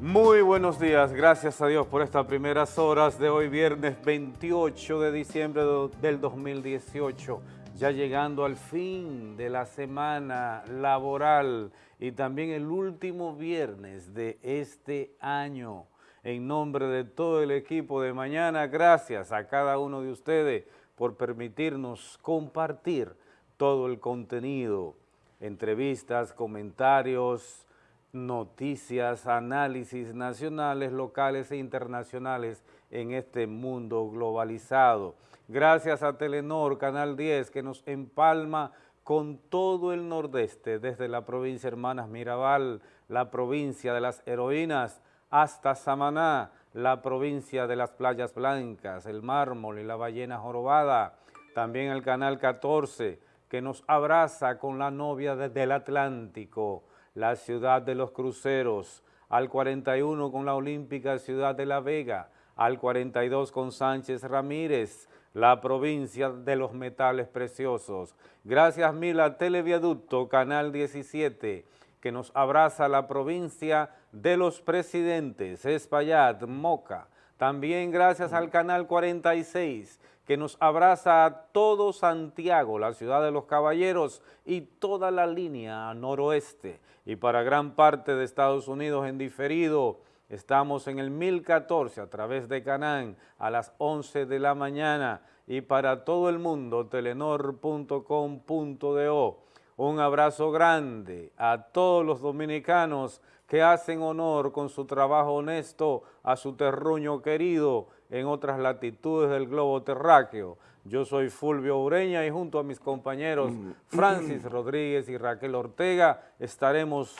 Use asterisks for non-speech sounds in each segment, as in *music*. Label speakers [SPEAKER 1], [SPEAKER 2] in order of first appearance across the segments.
[SPEAKER 1] Muy buenos días, gracias a Dios por estas primeras horas de hoy, viernes 28 de diciembre del 2018, ya llegando al fin de la semana laboral y también el último viernes de este año. En nombre de todo el equipo de mañana, gracias a cada uno de ustedes por permitirnos compartir todo el contenido, entrevistas, comentarios, noticias, análisis nacionales, locales e internacionales en este mundo globalizado. Gracias a Telenor, Canal 10, que nos empalma con todo el nordeste, desde la provincia Hermanas Mirabal, la provincia de las heroínas, hasta Samaná, la provincia de las playas blancas, el mármol y la ballena jorobada, también el Canal 14, que nos abraza con la novia del Atlántico, la ciudad de los cruceros, al 41 con la olímpica ciudad de La Vega, al 42 con Sánchez Ramírez, la provincia de los metales preciosos. Gracias mil a Televiaducto, Canal 17, que nos abraza la provincia de los presidentes, Espaillat, Moca. También gracias al Canal 46, que nos abraza a todo Santiago, la ciudad de los caballeros y toda la línea noroeste. Y para gran parte de Estados Unidos en diferido, estamos en el 1014 a través de Canán a las 11 de la mañana y para todo el mundo telenor.com.do. Un abrazo grande a todos los dominicanos que hacen honor con su trabajo honesto a su terruño querido en otras latitudes del globo terráqueo. Yo soy Fulvio Ureña y junto a mis compañeros mm. *clears throat* Francis Rodríguez y Raquel Ortega estaremos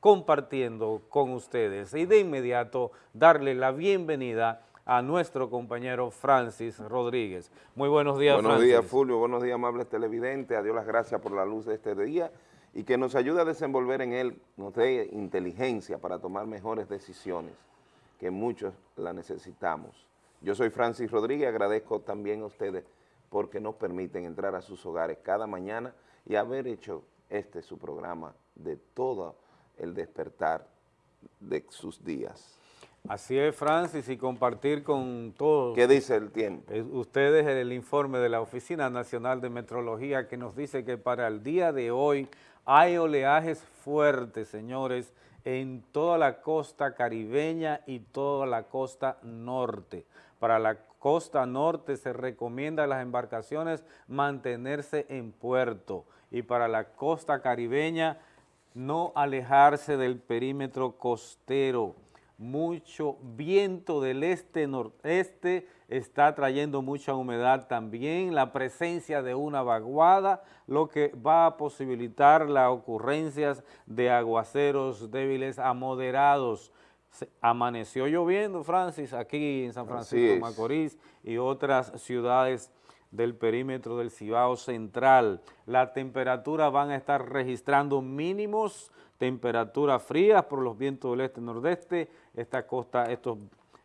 [SPEAKER 1] compartiendo con ustedes y de inmediato darle la bienvenida a nuestro compañero Francis Rodríguez. Muy buenos días,
[SPEAKER 2] Buenos días, Fulvio. Buenos días, amables televidentes. A Dios las gracias por la luz de este día y que nos ayude a desenvolver en él, nos dé inteligencia para tomar mejores decisiones, que muchos la necesitamos. Yo soy Francis Rodríguez, agradezco también a ustedes porque nos permiten entrar a sus hogares cada mañana y haber hecho este su programa de todo el despertar de sus días.
[SPEAKER 1] Así es, Francis, y compartir con todos.
[SPEAKER 2] ¿Qué dice el tiempo?
[SPEAKER 1] Ustedes el informe de la Oficina Nacional de Metrología que nos dice que para el día de hoy hay oleajes fuertes, señores, en toda la costa caribeña y toda la costa norte. Para la costa norte se recomienda a las embarcaciones mantenerse en puerto y para la costa caribeña no alejarse del perímetro costero. Mucho viento del este-noreste está trayendo mucha humedad también, la presencia de una vaguada, lo que va a posibilitar las ocurrencias de aguaceros débiles a moderados amaneció lloviendo, Francis, aquí en San Francisco de Macorís y otras ciudades del perímetro del Cibao Central. La temperatura van a estar registrando mínimos, temperaturas frías por los vientos del este-nordeste, esta costa, estos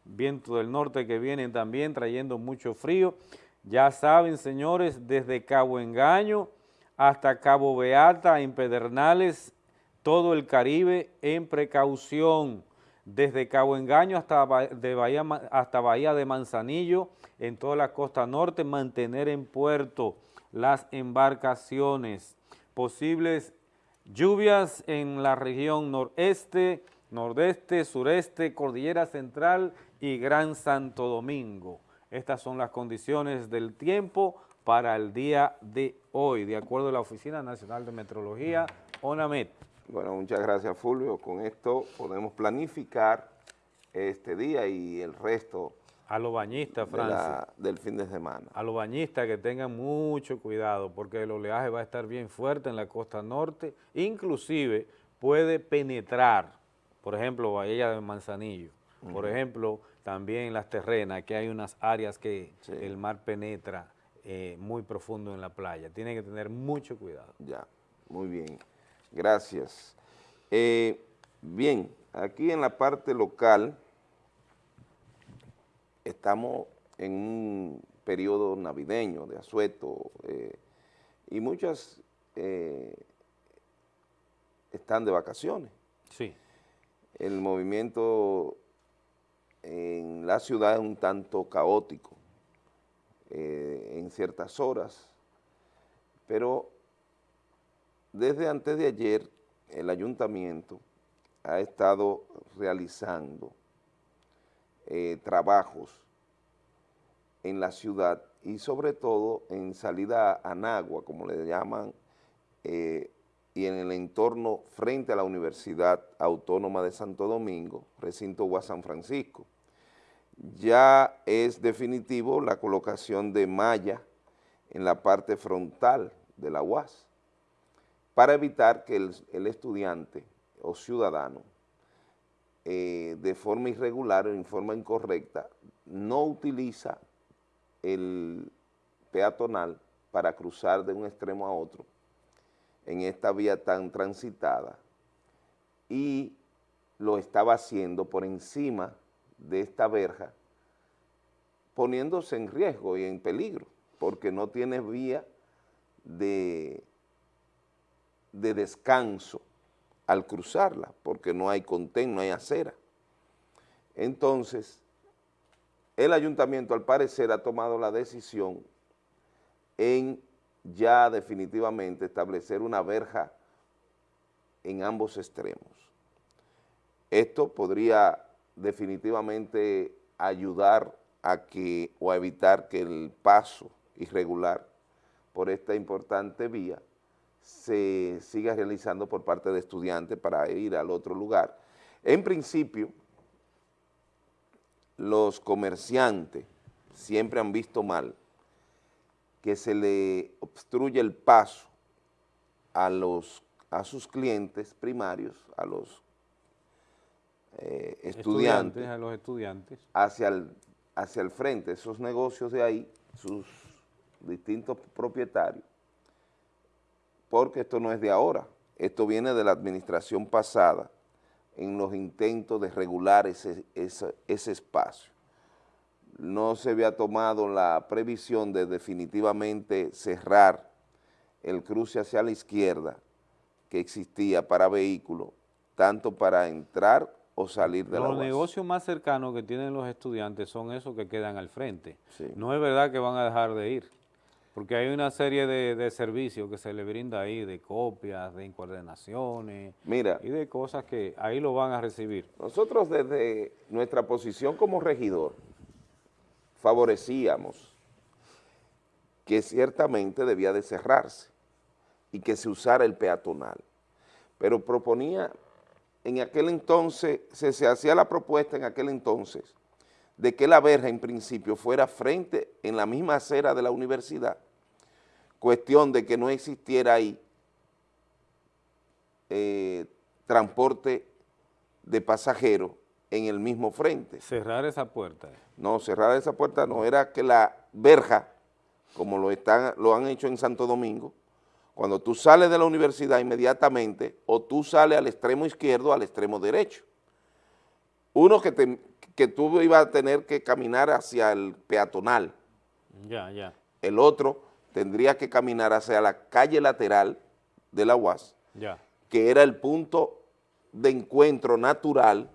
[SPEAKER 1] vientos del norte que vienen también trayendo mucho frío. Ya saben, señores, desde Cabo Engaño hasta Cabo Beata, en Pedernales, todo el Caribe en precaución desde Cabo Engaño hasta, Bahía, hasta Bahía de Manzanillo, en toda la costa norte, mantener en puerto las embarcaciones. Posibles lluvias en la región noreste, nordeste, sureste, cordillera central y Gran Santo Domingo. Estas son las condiciones del tiempo para el día de hoy, de acuerdo a la Oficina Nacional de Meteorología, ONAMET.
[SPEAKER 2] Bueno, muchas gracias Fulvio. Con esto podemos planificar este día y el resto
[SPEAKER 1] a los bañistas,
[SPEAKER 2] del fin de semana.
[SPEAKER 1] A los bañistas que tengan mucho cuidado porque el oleaje va a estar bien fuerte en la costa norte, inclusive puede penetrar, por ejemplo, Bahía de Manzanillo, por ejemplo, también las terrenas, que hay unas áreas que el mar penetra eh, muy profundo en la playa. Tienen que tener mucho cuidado.
[SPEAKER 2] Ya, muy bien. Gracias. Eh, bien, aquí en la parte local estamos en un periodo navideño de asueto eh, y muchas eh, están de vacaciones.
[SPEAKER 1] Sí.
[SPEAKER 2] El movimiento en la ciudad es un tanto caótico eh, en ciertas horas, pero desde antes de ayer el ayuntamiento ha estado realizando eh, trabajos en la ciudad y sobre todo en salida a Nagua, como le llaman, eh, y en el entorno frente a la Universidad Autónoma de Santo Domingo, recinto UAS San Francisco. Ya es definitivo la colocación de malla en la parte frontal de la UAS para evitar que el, estudiante o ciudadano eh, de forma irregular o en forma incorrecta no utiliza el peatonal para cruzar de un extremo a otro en esta vía tan transitada y lo estaba haciendo por encima de esta verja, poniéndose en riesgo y en peligro, porque no tiene vía de, de descanso al cruzarla, porque no hay contén, no hay acera. Entonces, el ayuntamiento al parecer ha tomado la decisión en ya definitivamente establecer una verja en ambos extremos. Esto podría definitivamente ayudar a que o a evitar que el paso irregular por esta importante vía se siga realizando por parte de estudiantes para ir al otro lugar. En principio, los comerciantes siempre han visto mal que se le obstruye el paso a, los, a sus clientes primarios, a los eh, estudiantes,
[SPEAKER 1] a los estudiantes,
[SPEAKER 2] hacia el, hacia el frente, esos negocios de ahí, sus distintos propietarios, porque esto no es de ahora, esto viene de la administración pasada en los intentos de regular ese, ese espacio. No se había tomado la previsión de definitivamente cerrar el cruce hacia la izquierda que existía para vehículos, tanto para entrar o salir de
[SPEAKER 1] los
[SPEAKER 2] la
[SPEAKER 1] Los negocios más cercanos que tienen los estudiantes son esos que quedan al frente. No es verdad que van a dejar de ir, porque hay una serie de, servicios que se le brinda ahí, de copias, de incoordenaciones
[SPEAKER 2] Mira,
[SPEAKER 1] y de cosas que ahí lo van a recibir.
[SPEAKER 2] Nosotros desde nuestra posición como regidor, favorecíamos que ciertamente debía de cerrarse y que se usara el peatonal. Pero proponía, en aquel entonces, se, hacía la propuesta en aquel entonces de que la verja en principio fuera frente en la misma acera de la universidad, cuestión de que no existiera ahí eh, transporte de pasajeros en el mismo frente.
[SPEAKER 1] Cerrar esa puerta.
[SPEAKER 2] No, cerrar esa puerta no, era que la verja, como lo, están, lo han hecho en Santo Domingo, cuando tú sales de la universidad inmediatamente, o tú sales al extremo izquierdo o al extremo derecho. Uno que, te, que tú ibas a tener que caminar hacia el peatonal.
[SPEAKER 1] Ya, ya.
[SPEAKER 2] El otro tendría que caminar hacia la calle lateral de la UAS,
[SPEAKER 1] ya.
[SPEAKER 2] que era el punto de encuentro natural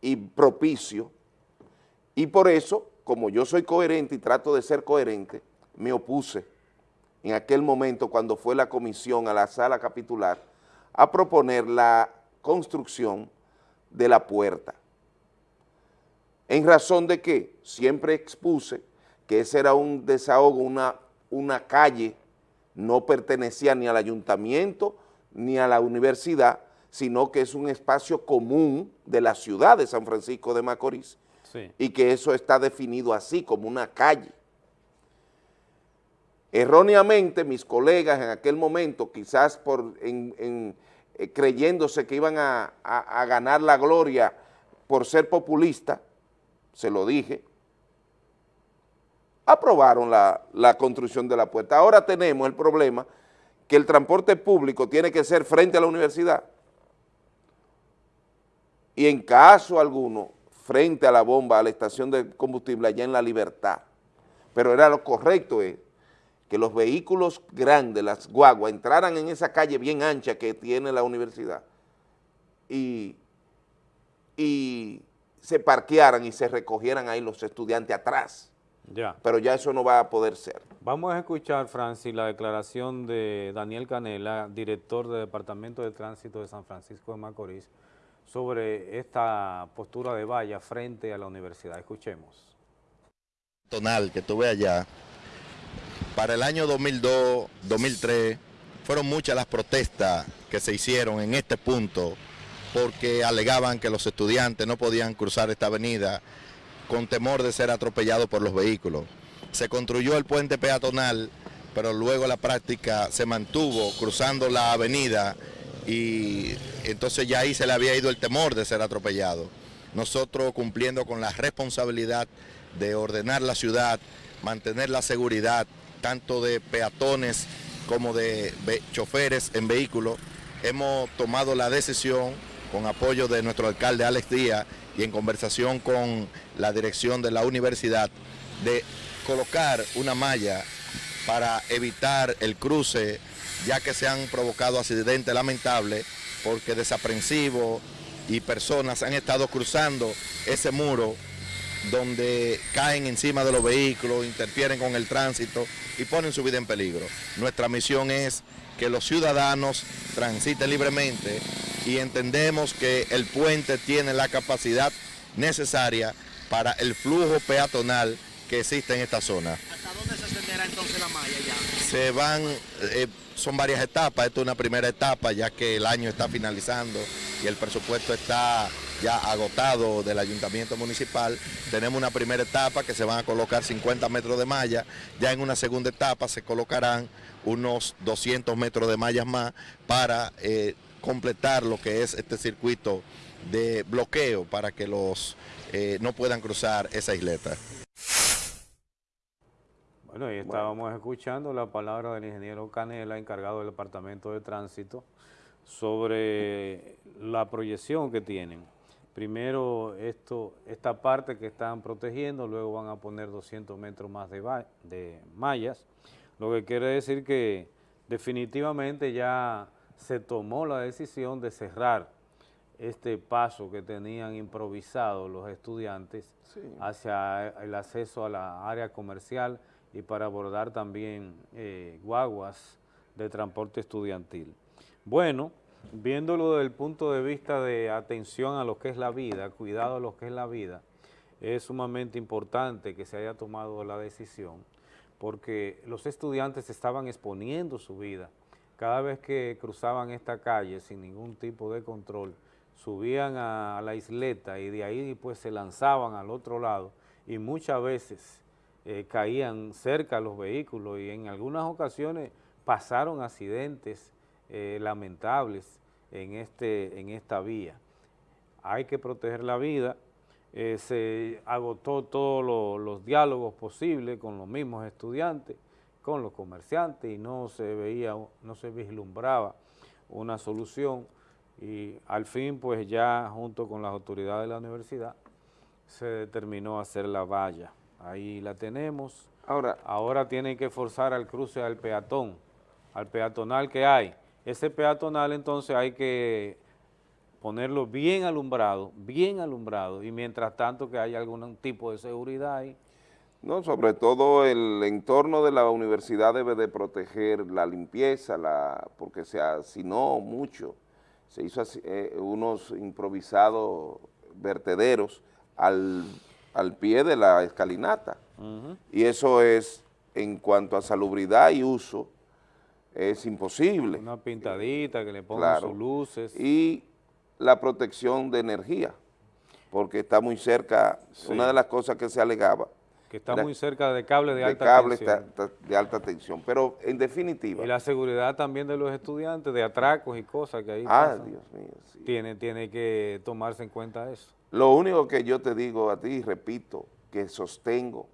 [SPEAKER 2] y propicio, y por eso, como yo soy coherente y trato de ser coherente, me opuse en aquel momento cuando fue la comisión a la sala capitular a proponer la construcción de la puerta. En razón de que siempre expuse que ese era un desahogo, una, una calle, no pertenecía ni al ayuntamiento ni a la universidad, sino que es un espacio común de la ciudad de San Francisco de Macorís y que eso está definido así, como una calle. Erróneamente mis colegas en aquel momento, quizás por eh, creyéndose que iban a, ganar la gloria por ser populista, se lo dije, aprobaron la, la construcción de la puerta. Ahora tenemos el problema que el transporte público tiene que ser frente a la universidad y en caso alguno, frente a la bomba, a la estación de combustible allá en La Libertad. Pero era lo correcto es que los vehículos grandes, las guaguas, entraran en esa calle bien ancha que tiene la universidad y, y se parquearan y se recogieran ahí los estudiantes atrás. Ya. Pero ya eso no va a poder ser.
[SPEAKER 1] Vamos a escuchar, Francis, la declaración de Daniel Canela, director del Departamento de Tránsito de San Francisco de Macorís, sobre esta postura de valla frente a la universidad. Escuchemos.
[SPEAKER 3] Tonal que tuve allá, para el año 2002, 2003, fueron muchas las protestas que se hicieron en este punto porque alegaban que los estudiantes no podían cruzar esta avenida con temor de ser atropellados por los vehículos. Se construyó el puente peatonal, pero luego la práctica se mantuvo cruzando la avenida y entonces ya ahí se le había ido el temor de ser atropellado. Nosotros cumpliendo con la responsabilidad de ordenar la ciudad, mantener la seguridad tanto de peatones como de choferes en vehículos, hemos tomado la decisión con apoyo de nuestro alcalde Alex Díaz y en conversación con la dirección de la universidad de colocar una malla para evitar el cruce ya que se han provocado accidentes lamentables porque desaprensivos y personas han estado cruzando ese muro donde caen encima de los vehículos, interfieren con el tránsito y ponen su vida en peligro. Nuestra misión es que los ciudadanos transiten libremente y entendemos que el puente tiene la capacidad necesaria para el flujo peatonal que existe en esta zona. ¿Hasta dónde se extenderá entonces la malla ya? Se van, eh, son varias etapas, esta es una primera etapa ya que el año está finalizando y el presupuesto está ya agotado del ayuntamiento municipal. Tenemos una primera etapa que se van a colocar 50 metros de malla, ya en una segunda etapa se colocarán unos 200 metros de mallas más para eh, completar lo que es este circuito de bloqueo para que los eh, no puedan cruzar esa isleta.
[SPEAKER 1] Bueno, ahí estábamos escuchando la palabra del ingeniero Canela, encargado del Departamento de Tránsito, sobre la proyección que tienen. Primero esto, esta parte que están protegiendo, luego van a poner 200 metros más de, de mallas, lo que quiere decir que definitivamente ya se tomó la decisión de cerrar este paso que tenían improvisado los estudiantes hacia el acceso a la área comercial y para abordar también eh, guaguas de transporte estudiantil. Bueno, viéndolo desde el punto de vista de atención a lo que es la vida, cuidado a lo que es la vida, es sumamente importante que se haya tomado la decisión porque los estudiantes estaban exponiendo su vida. Cada vez que cruzaban esta calle sin ningún tipo de control, subían a, la isleta y de ahí pues se lanzaban al otro lado y muchas veces eh, caían cerca los vehículos y en algunas ocasiones pasaron accidentes eh, lamentables en, este, en esta vía. Hay que proteger la vida, eh, se agotó todos los diálogos posibles con los mismos estudiantes, con los comerciantes y no se veía, no se vislumbraba una solución y al fin pues ya junto con las autoridades de la universidad se determinó hacer la valla. Ahí la tenemos. Ahora, Ahora tienen que forzar al cruce al peatón, al peatonal que hay. Ese peatonal entonces hay que ponerlo bien alumbrado, bien alumbrado y mientras tanto que haya algún tipo de seguridad ahí
[SPEAKER 2] no, sobre todo el entorno de la universidad debe de proteger la limpieza, la, porque se no mucho. Se hizo eh, unos improvisados vertederos al, pie de la escalinata. Y eso es, en cuanto a salubridad y uso, es imposible.
[SPEAKER 1] Una pintadita que le pongan sus luces.
[SPEAKER 2] Y la protección de energía, porque está muy cerca, una de las cosas que se alegaba,
[SPEAKER 1] que está muy cerca de cable de, alta
[SPEAKER 2] cable tensión. de alta tensión, pero en definitiva.
[SPEAKER 1] Y la seguridad también de los estudiantes, de atracos y cosas que ahí
[SPEAKER 2] Ah, Dios mío,
[SPEAKER 1] Tiene, tiene que tomarse en cuenta eso.
[SPEAKER 2] Lo único que yo te digo a ti, repito, que sostengo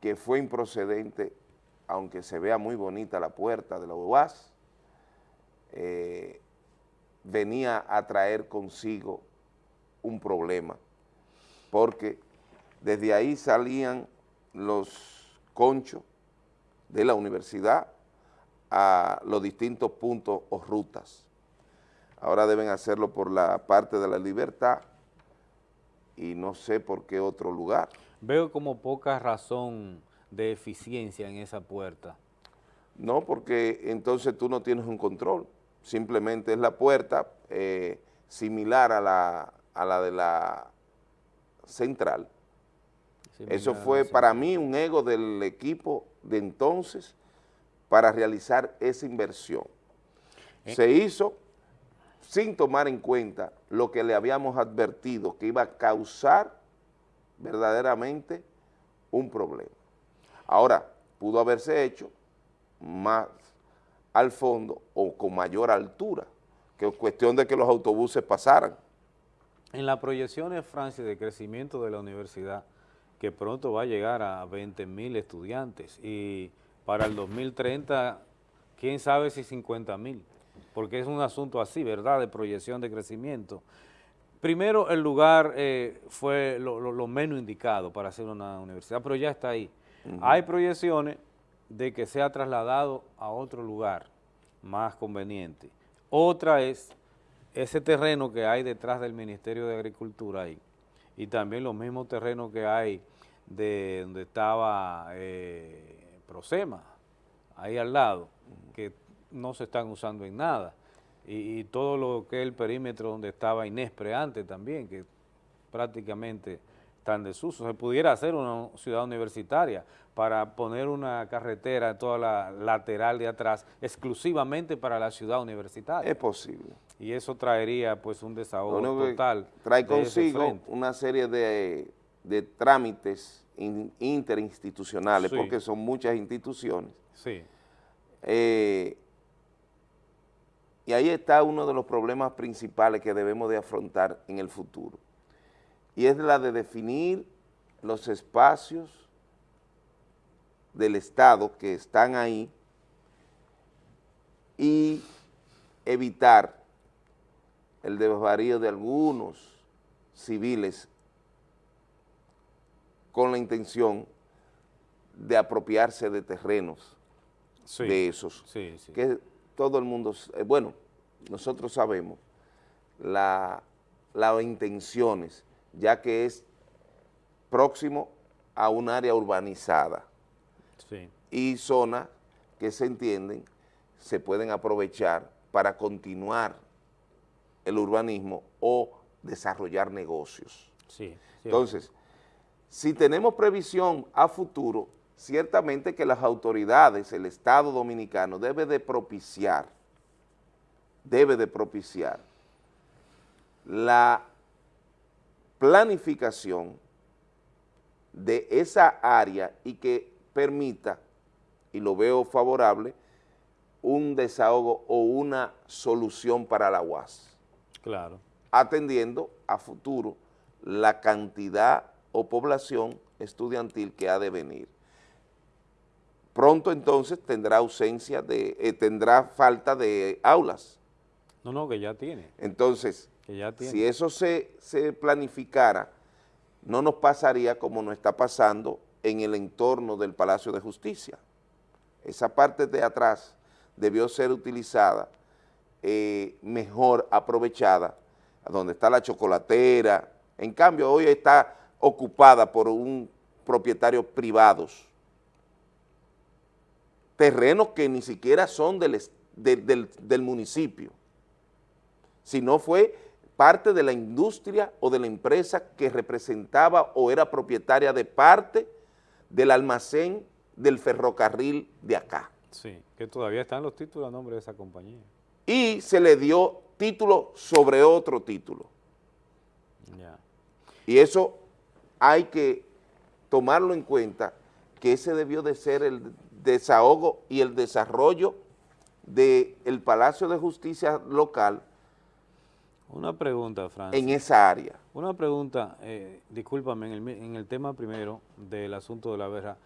[SPEAKER 2] que fue improcedente, aunque se vea muy bonita la puerta de la UAS, eh, venía a traer consigo un problema, porque desde ahí salían los conchos de la universidad a los distintos puntos o rutas. Ahora deben hacerlo por la parte de la libertad y no sé por qué otro lugar.
[SPEAKER 1] Veo como poca razón de eficiencia en esa puerta.
[SPEAKER 2] No, porque entonces tú no tienes un control, simplemente es la puerta eh, similar a la, a la de la central. Eso fue para mí un ego del equipo de entonces para realizar esa inversión. Eh. Se hizo sin tomar en cuenta lo que le habíamos advertido que iba a causar verdaderamente un problema. Ahora, pudo haberse hecho más al fondo o con mayor altura, que es cuestión de que los autobuses pasaran.
[SPEAKER 1] En las proyecciones, Francia, de crecimiento de la universidad, que pronto va a llegar a 20 mil estudiantes y para el 2030, quién sabe si 50 mil, porque es un asunto así, ¿verdad?, de proyección de crecimiento. Primero, el lugar eh, fue lo, menos indicado para hacer una universidad, pero ya está ahí. Hay proyecciones de que sea trasladado a otro lugar más conveniente. Otra es ese terreno que hay detrás del Ministerio de Agricultura ahí, y también los mismos terrenos que hay de donde estaba eh, Prosema, ahí al lado, que no se están usando en nada, y, todo lo que es el perímetro donde estaba Inespre antes también, que prácticamente están desuso. Se pudiera hacer una ciudad universitaria para poner una carretera toda la lateral de atrás exclusivamente para la ciudad universitaria.
[SPEAKER 2] Es posible.
[SPEAKER 1] Y eso traería pues un desahogo total.
[SPEAKER 2] Trae consigo una serie de, trámites interinstitucionales, porque son muchas instituciones.
[SPEAKER 1] Sí.
[SPEAKER 2] Eh, y ahí está uno de los problemas principales que debemos de afrontar en el futuro. Y es la de definir los espacios del Estado que están ahí y evitar el desvarío de algunos civiles con la intención de apropiarse de terrenos de esos.
[SPEAKER 1] Sí, sí
[SPEAKER 2] todo el mundo, eh, bueno, nosotros sabemos las intenciones, ya que es próximo a un área urbanizada. Y zonas que se entienden se pueden aprovechar para continuar el urbanismo o desarrollar negocios. Entonces, si tenemos previsión a futuro, ciertamente que las autoridades, el Estado Dominicano debe de propiciar, debe de propiciar la planificación de esa área y que permita, y lo veo favorable, un desahogo o una solución para la UAS.
[SPEAKER 1] Claro.
[SPEAKER 2] Atendiendo a futuro la cantidad o población estudiantil que ha de venir. Pronto entonces tendrá ausencia de, eh, tendrá falta de aulas.
[SPEAKER 1] No, no, que ya tiene.
[SPEAKER 2] Entonces, si eso se, se planificara, no nos pasaría como nos está pasando en el entorno del Palacio de Justicia. Esa parte de atrás debió ser utilizada, eh, mejor aprovechada, donde está la chocolatera. En cambio, hoy está ocupada por un propietario privados terrenos que ni siquiera son del, del, municipio, sino fue parte de la industria o de la empresa que representaba o era propietaria de parte del almacén del ferrocarril de acá.
[SPEAKER 1] Sí, que todavía están los títulos a nombre de esa compañía.
[SPEAKER 2] Y se le dio título sobre otro título. Y eso hay que tomarlo en cuenta, que ese debió de ser el desahogo y el desarrollo del Palacio de Justicia local
[SPEAKER 1] una pregunta, Francia.
[SPEAKER 2] En esa área.
[SPEAKER 1] Una pregunta, eh, discúlpame, en el, tema primero del asunto de la verja,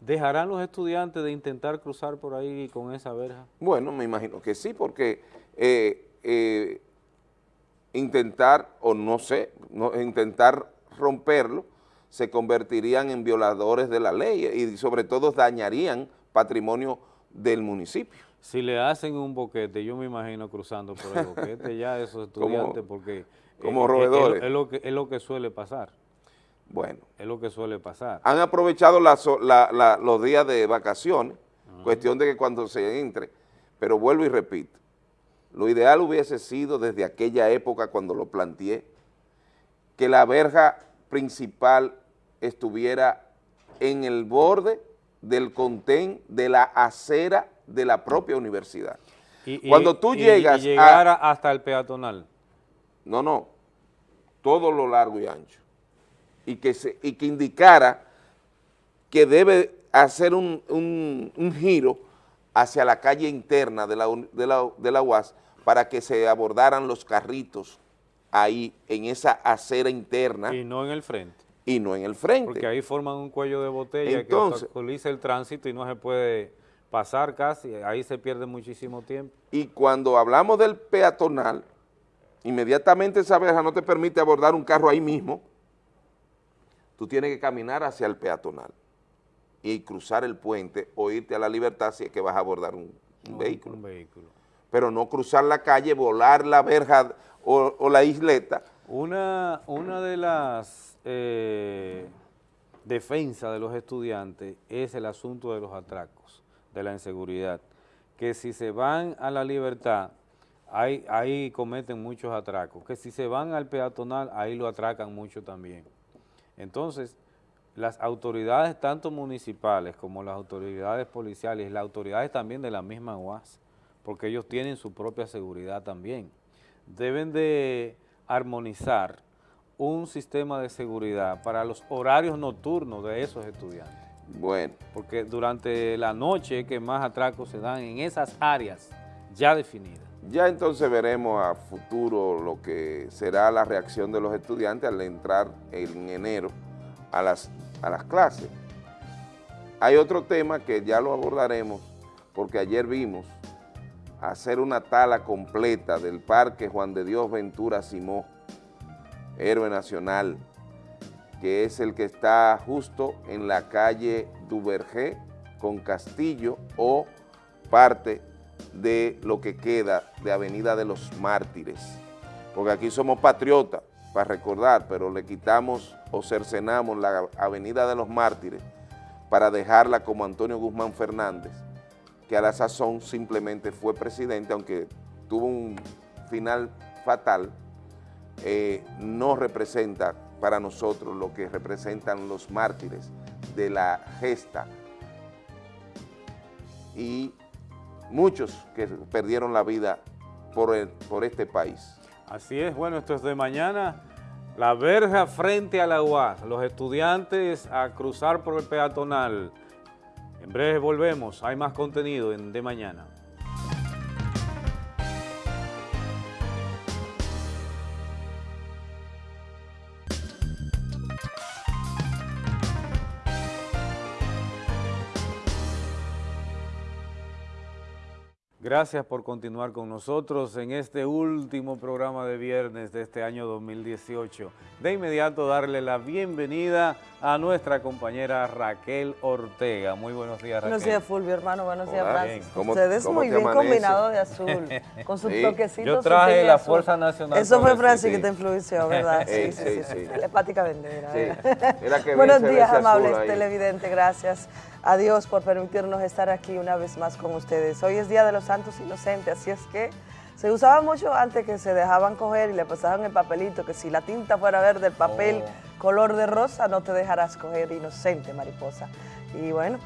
[SPEAKER 1] ¿dejarán los estudiantes de intentar cruzar por ahí con esa verja?
[SPEAKER 2] Bueno, me imagino que sí, porque eh, eh, intentar, o no sé, intentar romperlo, se convertirían en violadores de la ley y sobre todo dañarían patrimonio del municipio.
[SPEAKER 1] Si le hacen un boquete, yo me imagino cruzando por el boquete ya esos *laughs* estudiantes, porque...
[SPEAKER 2] Como
[SPEAKER 1] eh,
[SPEAKER 2] roedores.
[SPEAKER 1] Es, lo que, es lo que suele pasar.
[SPEAKER 2] Bueno.
[SPEAKER 1] Es lo que suele pasar.
[SPEAKER 2] Han aprovechado la, la, la, los días de vacaciones, cuestión de que cuando se entre, pero vuelvo y repito, lo ideal hubiese sido desde aquella época cuando lo planteé, que la verja principal estuviera en el borde del contén de la acera de la propia universidad.
[SPEAKER 1] Y,
[SPEAKER 2] cuando tú
[SPEAKER 1] y,
[SPEAKER 2] llegas
[SPEAKER 1] y llegara hasta el peatonal.
[SPEAKER 2] No, no, todo lo largo y ancho. Y que, se, y que indicara que debe hacer un, un, un giro hacia la calle interna de la, de, la, de la UAS para que se abordaran los carritos ahí en esa acera interna.
[SPEAKER 1] Y no en el frente.
[SPEAKER 2] Y no en el frente.
[SPEAKER 1] Porque ahí forman un cuello de botella
[SPEAKER 2] Entonces,
[SPEAKER 1] que obstaculiza el tránsito y no se puede pasar casi, ahí se pierde muchísimo tiempo.
[SPEAKER 2] Y cuando hablamos del peatonal, inmediatamente esa verja no te permite abordar un carro ahí mismo, tú tienes que caminar hacia el peatonal y cruzar el puente o irte a la libertad si es que vas a abordar un, un,
[SPEAKER 1] no,
[SPEAKER 2] vehículo.
[SPEAKER 1] un vehículo.
[SPEAKER 2] Pero no cruzar la calle, volar la verja o, o la isleta.
[SPEAKER 1] Una, una de las eh, defensas de los estudiantes es el asunto de los atracos, de la inseguridad, que si se van a la libertad, ahí, ahí cometen muchos atracos, que si se van al peatonal, ahí lo atracan mucho también. Entonces, las autoridades tanto municipales como las autoridades policiales, las autoridades también de la misma UAS, porque ellos tienen su propia seguridad también, deben de armonizar un sistema de seguridad para los horarios nocturnos de esos estudiantes.
[SPEAKER 2] Bueno.
[SPEAKER 1] Porque durante la noche que más atracos se dan en esas áreas ya definidas.
[SPEAKER 2] Ya entonces veremos a futuro lo que será la reacción de los estudiantes al entrar en enero a las, a las clases. Hay otro tema que ya lo abordaremos porque ayer vimos hacer una tala completa del Parque Juan de Dios Ventura Simó, héroe nacional, que es el que está justo en la calle Duvergé con Castillo o parte de lo que queda de Avenida de los Mártires. Porque aquí somos patriotas, para recordar, pero le quitamos o cercenamos la Avenida de los Mártires para dejarla como Antonio Guzmán Fernández, que a la sazón simplemente fue presidente, aunque tuvo un final fatal, eh, no representa para nosotros lo que representan los mártires de la gesta y muchos que perdieron la vida por, por este país.
[SPEAKER 1] Así es, bueno, esto es de mañana. La verja frente a la UAS, los estudiantes a cruzar por el peatonal. En breve volvemos, hay más contenido en de mañana. Gracias por continuar con nosotros en este último programa de viernes de este año 2018. De inmediato darle la bienvenida a nuestra compañera Raquel Ortega. Muy buenos días, Raquel.
[SPEAKER 4] Buenos días, Fulvio, hermano. Buenos
[SPEAKER 2] Hola,
[SPEAKER 4] días, Francis.
[SPEAKER 2] ¿Cómo-
[SPEAKER 4] Ustedes
[SPEAKER 2] cómo
[SPEAKER 4] muy bien
[SPEAKER 2] amanece?
[SPEAKER 4] combinados de azul, *laughs* con sus
[SPEAKER 2] Sí.
[SPEAKER 4] toquecitos.
[SPEAKER 1] Yo traje la
[SPEAKER 4] azul.
[SPEAKER 1] Fuerza Nacional
[SPEAKER 4] Eso fue. Francis
[SPEAKER 2] Sí.
[SPEAKER 4] que te influenció, ¿verdad? *laughs*
[SPEAKER 2] Sí, sí, sí.
[SPEAKER 4] Telepática vendera.
[SPEAKER 2] Sí. que *laughs*
[SPEAKER 4] Buenos días, amables televidentes. Gracias a Dios por permitirnos estar aquí una vez más con ustedes. Hoy es Día de los Santos Inocentes, así es que se usaba mucho antes que se dejaban coger y le pasaban el papelito, que si la tinta fuera verde, el papel
[SPEAKER 1] Oh.
[SPEAKER 4] color de rosa, no te dejarás coger inocente, mariposa. Y bueno,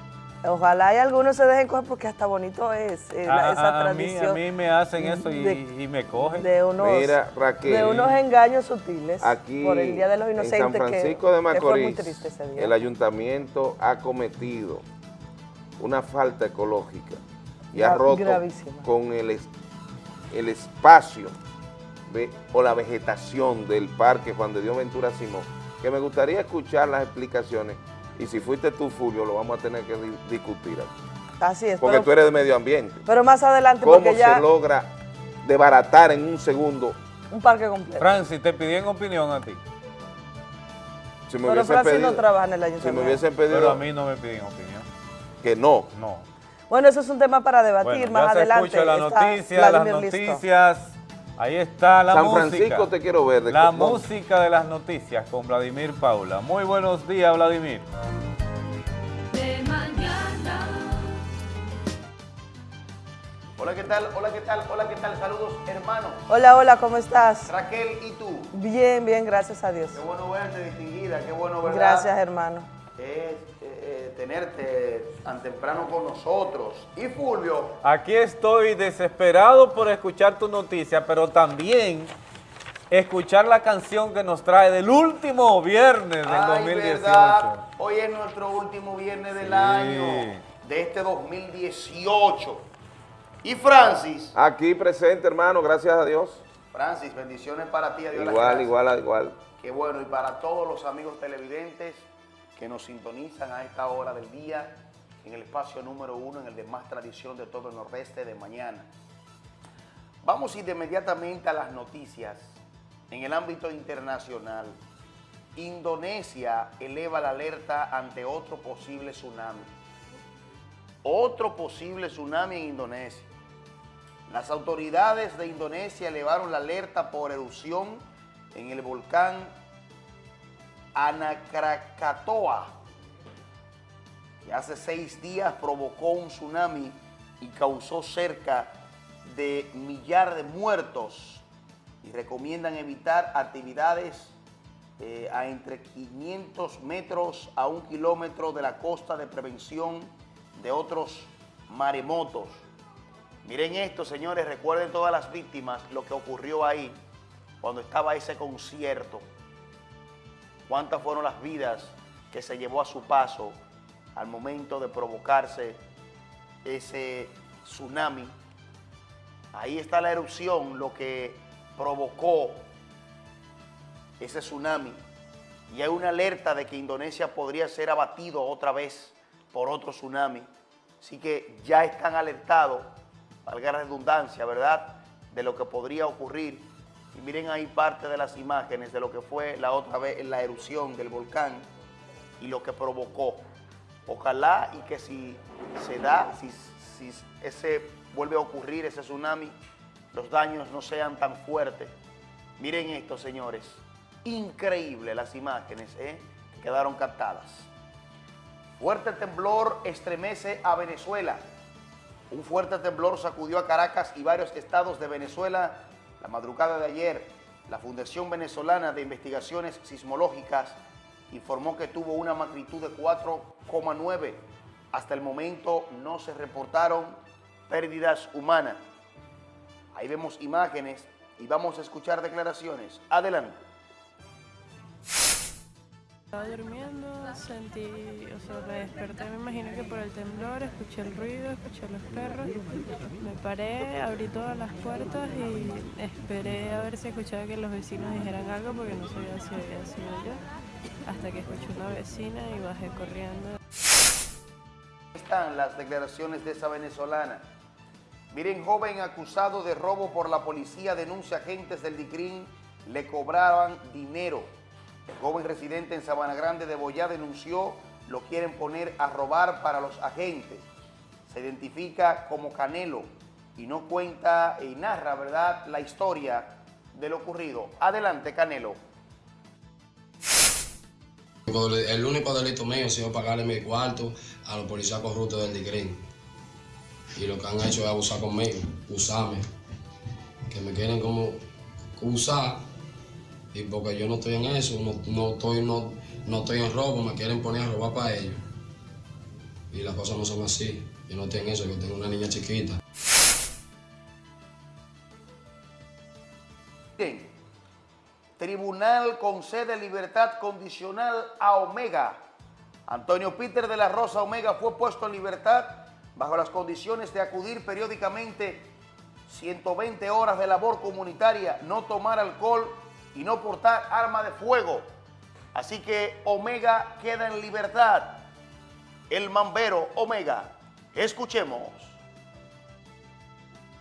[SPEAKER 4] ojalá y algunos se dejen coger porque hasta bonito es eh, la-
[SPEAKER 1] A-
[SPEAKER 4] esa
[SPEAKER 1] a, a mí,
[SPEAKER 4] tradición.
[SPEAKER 1] a mí me hacen eso y,
[SPEAKER 4] de-
[SPEAKER 1] y me cogen.
[SPEAKER 4] de unos,
[SPEAKER 2] Mira, Raquel,
[SPEAKER 4] de unos engaños sutiles
[SPEAKER 2] Aquí
[SPEAKER 4] por el Día de los
[SPEAKER 2] en
[SPEAKER 4] Inocentes
[SPEAKER 2] San Francisco
[SPEAKER 4] que,
[SPEAKER 2] de
[SPEAKER 4] que fue muy
[SPEAKER 2] Macorís,
[SPEAKER 4] triste ese día.
[SPEAKER 2] el ayuntamiento ha cometido una falta ecológica y ha roto
[SPEAKER 4] gravísima.
[SPEAKER 2] con el, es- el espacio de- o la vegetación del parque Juan de Dios Ventura Simón, que me gustaría escuchar las explicaciones y si fuiste tú, Fulvio, lo vamos a tener que di- discutir aquí,
[SPEAKER 4] Así es,
[SPEAKER 2] porque
[SPEAKER 4] pero,
[SPEAKER 2] tú eres de medio ambiente.
[SPEAKER 4] pero más adelante
[SPEAKER 2] ¿Cómo
[SPEAKER 4] porque ya
[SPEAKER 2] se logra desbaratar en un segundo?
[SPEAKER 4] un parque completo.
[SPEAKER 1] Francis, te pidieron opinión a ti,
[SPEAKER 2] Si me
[SPEAKER 4] pero Francis
[SPEAKER 2] pedido,
[SPEAKER 4] no trabaja en el
[SPEAKER 2] si me
[SPEAKER 4] ayuntamiento.
[SPEAKER 2] hubiesen pedido
[SPEAKER 1] pero a mí no me piden opinión.
[SPEAKER 2] que no,
[SPEAKER 1] No.
[SPEAKER 4] Bueno, eso es un tema para debatir
[SPEAKER 1] Bueno,
[SPEAKER 4] más
[SPEAKER 1] ya se
[SPEAKER 4] adelante.
[SPEAKER 1] escucha la noticia, las
[SPEAKER 4] Vladimir listo.
[SPEAKER 1] noticias. Ahí está la
[SPEAKER 2] San
[SPEAKER 1] música.
[SPEAKER 2] Francisco te quiero ver. de
[SPEAKER 1] La música de las noticias con Vladimir Paula. Muy buenos días, Vladimir.
[SPEAKER 5] de mañana.
[SPEAKER 6] Hola, ¿qué tal? Hola, ¿qué tal? Hola, ¿qué tal? Saludos, hermano.
[SPEAKER 4] Hola, hola, ¿cómo estás?
[SPEAKER 6] Raquel y tú.
[SPEAKER 4] Bien, bien, gracias a Dios.
[SPEAKER 6] Qué bueno verte, distinguida. Qué bueno, ¿verdad?
[SPEAKER 4] Gracias, hermano.
[SPEAKER 6] Es eh, tenerte tan temprano con nosotros. Y Fulvio,
[SPEAKER 1] Aquí estoy desesperado por escuchar tu noticia, pero también escuchar la canción que nos trae del último viernes del
[SPEAKER 6] ay,
[SPEAKER 1] 2018.
[SPEAKER 6] verdad, hoy es nuestro último viernes del año, de este 2018. Y Francis,
[SPEAKER 2] Aquí presente, hermano, gracias a Dios.
[SPEAKER 6] Francis, bendiciones para ti. Adiós
[SPEAKER 2] Igual, igual, igual.
[SPEAKER 6] Qué bueno, y para todos los amigos televidentes que nos sintonizan a esta hora del día, en el espacio número uno, en el de más tradición de todo el nordeste de mañana. Vamos inmediatamente a las noticias. En el ámbito internacional, Indonesia eleva la alerta ante otro posible tsunami. Otro posible tsunami en Indonesia. Las autoridades de Indonesia elevaron la alerta por erupción en el volcán Anakrakatoa, que hace seis días provocó un tsunami y causó cerca de millar de muertos y recomiendan evitar actividades eh, a entre 500 metros a un kilómetro de la costa de prevención de otros maremotos. Miren esto, señores, recuerden todas las víctimas, lo que ocurrió ahí cuando estaba ese concierto. Cuántas fueron las vidas que se llevó a su paso al momento de provocarse ese tsunami. Ahí está la erupción, lo que provocó ese tsunami. Y hay una alerta de que Indonesia podría ser abatido otra vez por otro tsunami. Así que ya están alertados, valga la redundancia, ¿verdad?, de lo que podría ocurrir. Y miren ahí parte de las imágenes de lo que fue la otra vez la erupción del volcán y lo que provocó. Ojalá y que si se da, si, si ese vuelve a ocurrir, ese tsunami, los daños no sean tan fuertes. Miren esto, señores. Increíble las imágenes ¿eh? que quedaron captadas. Fuerte temblor estremece a Venezuela. Un fuerte temblor sacudió a Caracas y varios estados de Venezuela la madrugada de ayer. La Fundación Venezolana de Investigaciones Sismológicas informó que tuvo una magnitud de 4,9. Hasta el momento no se reportaron pérdidas humanas. Ahí vemos imágenes y vamos a escuchar declaraciones. Adelante.
[SPEAKER 7] Estaba durmiendo, sentí, o sea, me desperté, me imagino que por el temblor, escuché el ruido, escuché los perros, me paré, abrí todas las puertas y esperé a ver si escuchaba que los vecinos dijeran algo porque no sabía si había sido yo, hasta que escuché una vecina y bajé corriendo.
[SPEAKER 6] están las declaraciones de esa venezolana. Miren, joven acusado de robo por la policía denuncia agentes del DICRIN le cobraban dinero. El joven residente en Sabana Grande de Boyá denunció lo quieren poner a robar para los agentes. Se identifica como Canelo y no cuenta y narra, ¿verdad?, la historia de lo ocurrido. Adelante, Canelo.
[SPEAKER 8] El único delito mío ha sido pagarle mi cuarto a los policías corruptos del DICRIN. Y lo que han hecho es abusar conmigo, usarme. Que me quieren como usar. Y porque yo no estoy en eso, no, no estoy, no, no estoy en robo, me quieren poner a robar para ellos. Y las cosas no son así. Yo no estoy en eso, yo tengo una niña chiquita.
[SPEAKER 6] Bien. Tribunal concede libertad condicional a Omega. Antonio Peter de la Rosa Omega fue puesto en libertad bajo las condiciones de acudir periódicamente 120 horas de labor comunitaria, no tomar alcohol y no portar arma de fuego. Así que Omega queda en libertad. El mambero Omega. Escuchemos.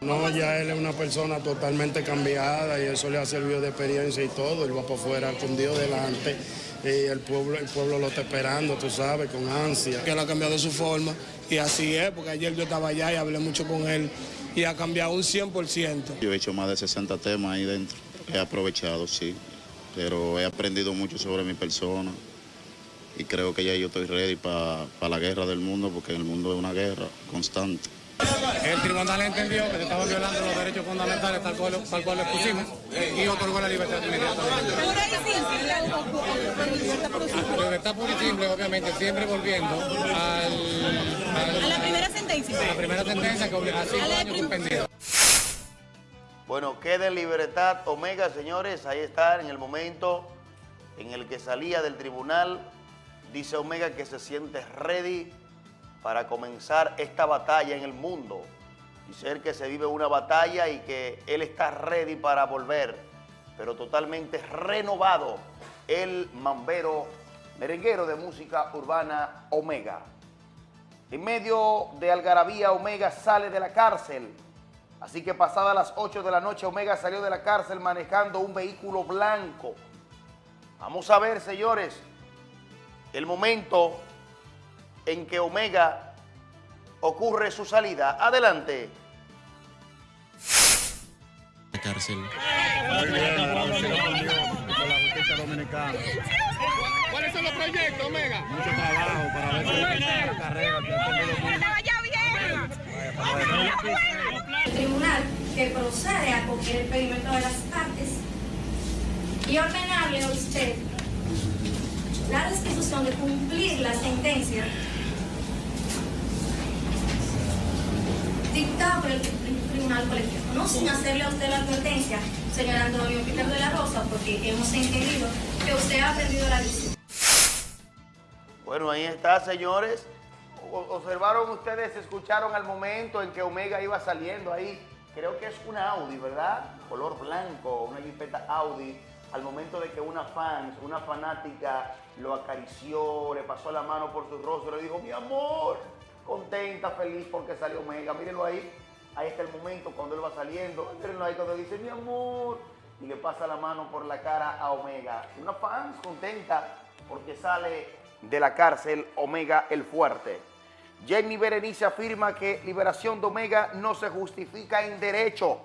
[SPEAKER 9] No, ya él es una persona totalmente cambiada y eso le ha servido de experiencia y todo. Él va para afuera con Dios delante y el pueblo, el pueblo lo está esperando, tú sabes, con ansia. Que él ha cambiado su forma y así es, porque ayer yo estaba allá y hablé mucho con él y ha cambiado un 100%.
[SPEAKER 10] Yo he hecho más de 60 temas ahí dentro. He aprovechado, sí, pero he aprendido mucho sobre mi persona y creo que ya yo estoy ready para la guerra del mundo porque el mundo es una guerra constante.
[SPEAKER 11] El tribunal entendió que se estaban violando los derechos fundamentales tal cual, tal cual lo expusimos y otorgó la libertad inmediatamente. La libertad pura y simple, obviamente, siempre volviendo al, al-
[SPEAKER 12] A la primera sentencia.
[SPEAKER 11] a la primera sentencia que obliga a cinco años suspendido.
[SPEAKER 6] Bueno, queda en libertad Omega, señores. Ahí está en el momento en el que salía del tribunal. Dice Omega que se siente ready para comenzar esta batalla en el mundo. Dice él que se vive una batalla y que él está ready para volver, pero totalmente renovado. El mambero merenguero de música urbana Omega. En medio de Algarabía, Omega sale de la cárcel. Así que pasadas las 8 de la noche, Omega salió de la cárcel manejando un vehículo blanco. Vamos a ver, señores, el momento en que Omega ocurre su salida. Adelante.
[SPEAKER 13] La cárcel.
[SPEAKER 9] Muy bien, agradecido con Dios, por la justicia dominicana.
[SPEAKER 11] ¿Cuáles son los proyectos, Omega?
[SPEAKER 9] Mucho trabajo para ver si la carrera
[SPEAKER 12] tribunal que procede a acoger el pedimento de las partes y ordenarle a usted la restitución de cumplir la sentencia dictada por el tri- tribunal colectivo, no sin hacerle a usted la advertencia, señor Antonio Peter de la Rosa, porque hemos entendido que usted ha aprendido la lección.
[SPEAKER 6] Bueno, ahí está, señores. Observaron ustedes, escucharon al momento en que Omega iba saliendo ahí. Creo que es una Audi, ¿verdad? Color blanco, una jipeta Audi. Al momento de que una fan, una fanática, lo acarició, le pasó la mano por su rostro, le dijo, mi amor, contenta, feliz porque salió Omega. Mírenlo ahí. Ahí está el momento cuando él va saliendo. Mírenlo ahí cuando dice, mi amor. Y le pasa la mano por la cara a Omega. Una fan contenta porque sale de la cárcel Omega el Fuerte. Jamie Berenice afirma que liberación de Omega no se justifica en derecho.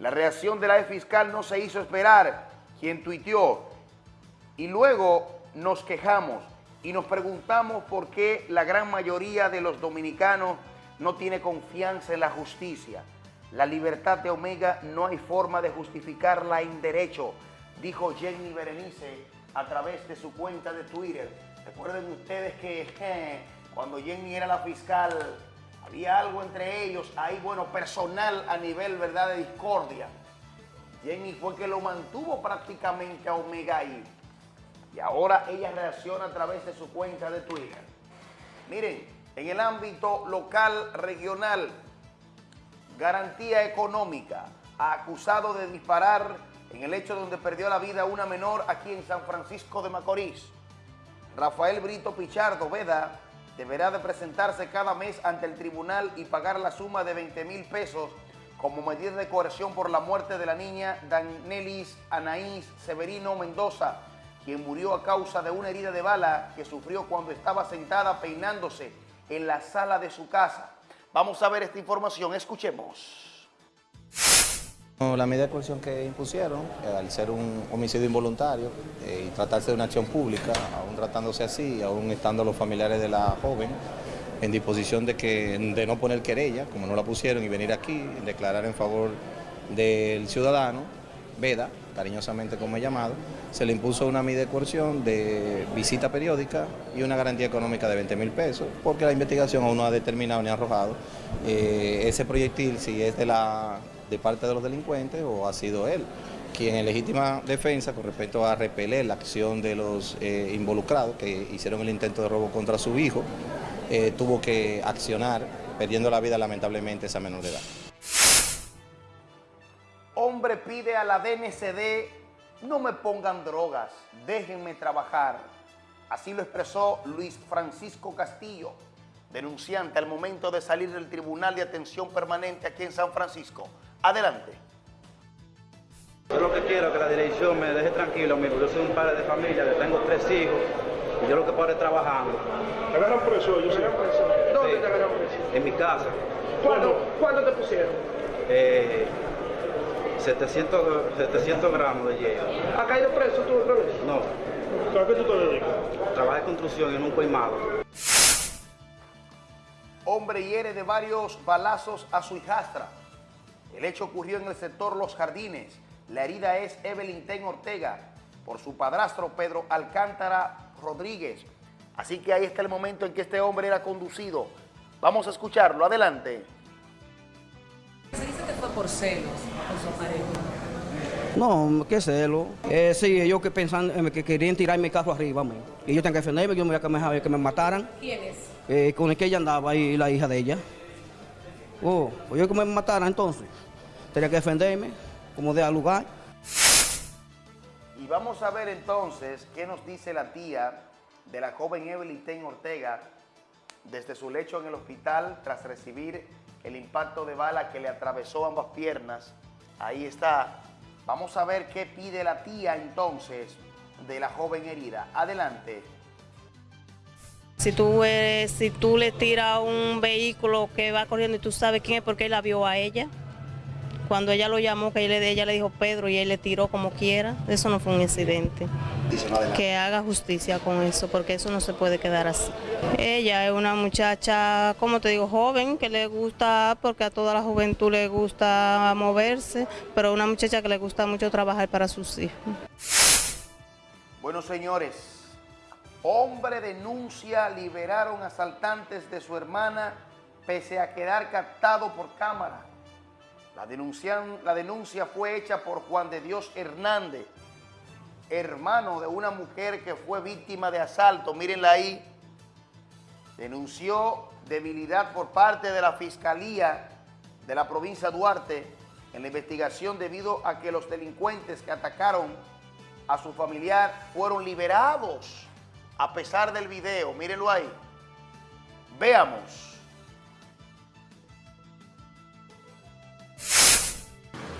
[SPEAKER 6] La reacción de la fiscal no se hizo esperar, quien tuiteó. Y luego nos quejamos y nos preguntamos por qué la gran mayoría de los dominicanos no tiene confianza en la justicia. La libertad de Omega no hay forma de justificarla en derecho, dijo Jenny Berenice a través de su cuenta de Twitter. Recuerden ustedes que *laughs* cuando Jenny era la fiscal, había algo entre ellos, ahí bueno, personal a nivel, ¿verdad?, de discordia. Jenny fue que lo mantuvo prácticamente a Omega ahí. Y ahora ella reacciona a través de su cuenta de Twitter. Miren, en el ámbito local, regional, garantía económica, acusado de disparar en el hecho donde perdió la vida una menor aquí en San Francisco de Macorís. Rafael Brito Pichardo Veda deberá de presentarse cada mes ante el tribunal y pagar la suma de 20 mil pesos como medida de coerción por la muerte de la niña Danelis Anaís Severino Mendoza, quien murió a causa de una herida de bala que sufrió cuando estaba sentada peinándose en la sala de su casa. Vamos a ver esta información, escuchemos.
[SPEAKER 14] La medida de coerción que impusieron, eh, al ser un homicidio involuntario eh, y tratarse de una acción pública, aún tratándose así, aún estando los familiares de la joven en disposición de, que, de no poner querella, como no la pusieron, y venir aquí, declarar en favor del ciudadano, Veda, cariñosamente como he llamado, se le impuso una medida de coerción de visita periódica y una garantía económica de 20 mil pesos, porque la investigación aún no ha determinado ni arrojado eh, ese proyectil si es de, la, de parte de los delincuentes o ha sido él quien en legítima defensa con respecto a repeler la acción de los eh, involucrados que hicieron el intento de robo contra su hijo, eh, tuvo que accionar, perdiendo la vida lamentablemente esa menor de edad.
[SPEAKER 6] Hombre pide a la DNCD, no me pongan drogas, déjenme trabajar. Así lo expresó Luis Francisco Castillo, denunciante al momento de salir del Tribunal de Atención Permanente aquí en San Francisco. Adelante.
[SPEAKER 13] Yo lo que quiero es que la dirección me deje tranquilo, amigo. Yo soy un padre de familia, tengo tres hijos y yo lo que puedo es trabajando.
[SPEAKER 15] ¿Te agarran preso? Yo sé. ¿Dónde
[SPEAKER 13] Sí.
[SPEAKER 15] te agarran preso?
[SPEAKER 13] En mi casa.
[SPEAKER 15] ¿Cuándo, ¿Cuándo te pusieron?
[SPEAKER 13] Eh, 700, 700 gramos de hielo.
[SPEAKER 15] ¿Ha caído preso tú otra vez?
[SPEAKER 13] No.
[SPEAKER 15] ¿A qué tú te dedicas?
[SPEAKER 13] Trabajo de construcción en un coimado.
[SPEAKER 6] Hombre hiere de varios balazos a su hijastra. El hecho ocurrió en el sector Los Jardines. La herida es Evelyn Ten Ortega por su padrastro Pedro Alcántara Rodríguez. Así que ahí está el momento en que este hombre era conducido. Vamos a escucharlo. Adelante.
[SPEAKER 16] Se dice que fue por celos con su pareja.
[SPEAKER 17] No, qué celo. Eh, sí, ellos que pensan eh, que querían tirar mi carro arriba, man. y yo tengo que defenderme, yo me voy a que me, que me mataran.
[SPEAKER 16] ¿Quién es?
[SPEAKER 17] Eh, con el que ella andaba ahí, la hija de ella. Oh, pues yo que me mataran entonces. Tenía que defenderme, como de lugar.
[SPEAKER 6] Y vamos a ver entonces qué nos dice la tía de la joven Evelyn Ten Ortega desde su lecho en el hospital tras recibir el impacto de bala que le atravesó ambas piernas. Ahí está. Vamos a ver qué pide la tía entonces de la joven herida. Adelante.
[SPEAKER 18] Si tú, eres- si tú le tiras a un vehículo que va corriendo y tú sabes quién es porque él la vio a ella, cuando ella lo llamó, que ella ella le dijo Pedro y él le tiró como quiera, eso no fue un incidente. Que haga justicia con eso, porque eso no se puede quedar así. Ella es una muchacha, como te digo, joven, que le gusta, porque a toda la juventud le gusta moverse, pero una muchacha que le gusta mucho trabajar para sus hijos.
[SPEAKER 6] Bueno, señores, hombre denuncia liberaron asaltantes de su hermana pese a quedar captado por cámara. La denuncia, la denuncia fue hecha por Juan de Dios Hernández, hermano de una mujer que fue víctima de asalto. Mírenla ahí. Denunció debilidad por parte de la Fiscalía de la provincia Duarte en la investigación debido a que los delincuentes que atacaron a su familiar fueron liberados a pesar del video. Mírenlo ahí. Veamos.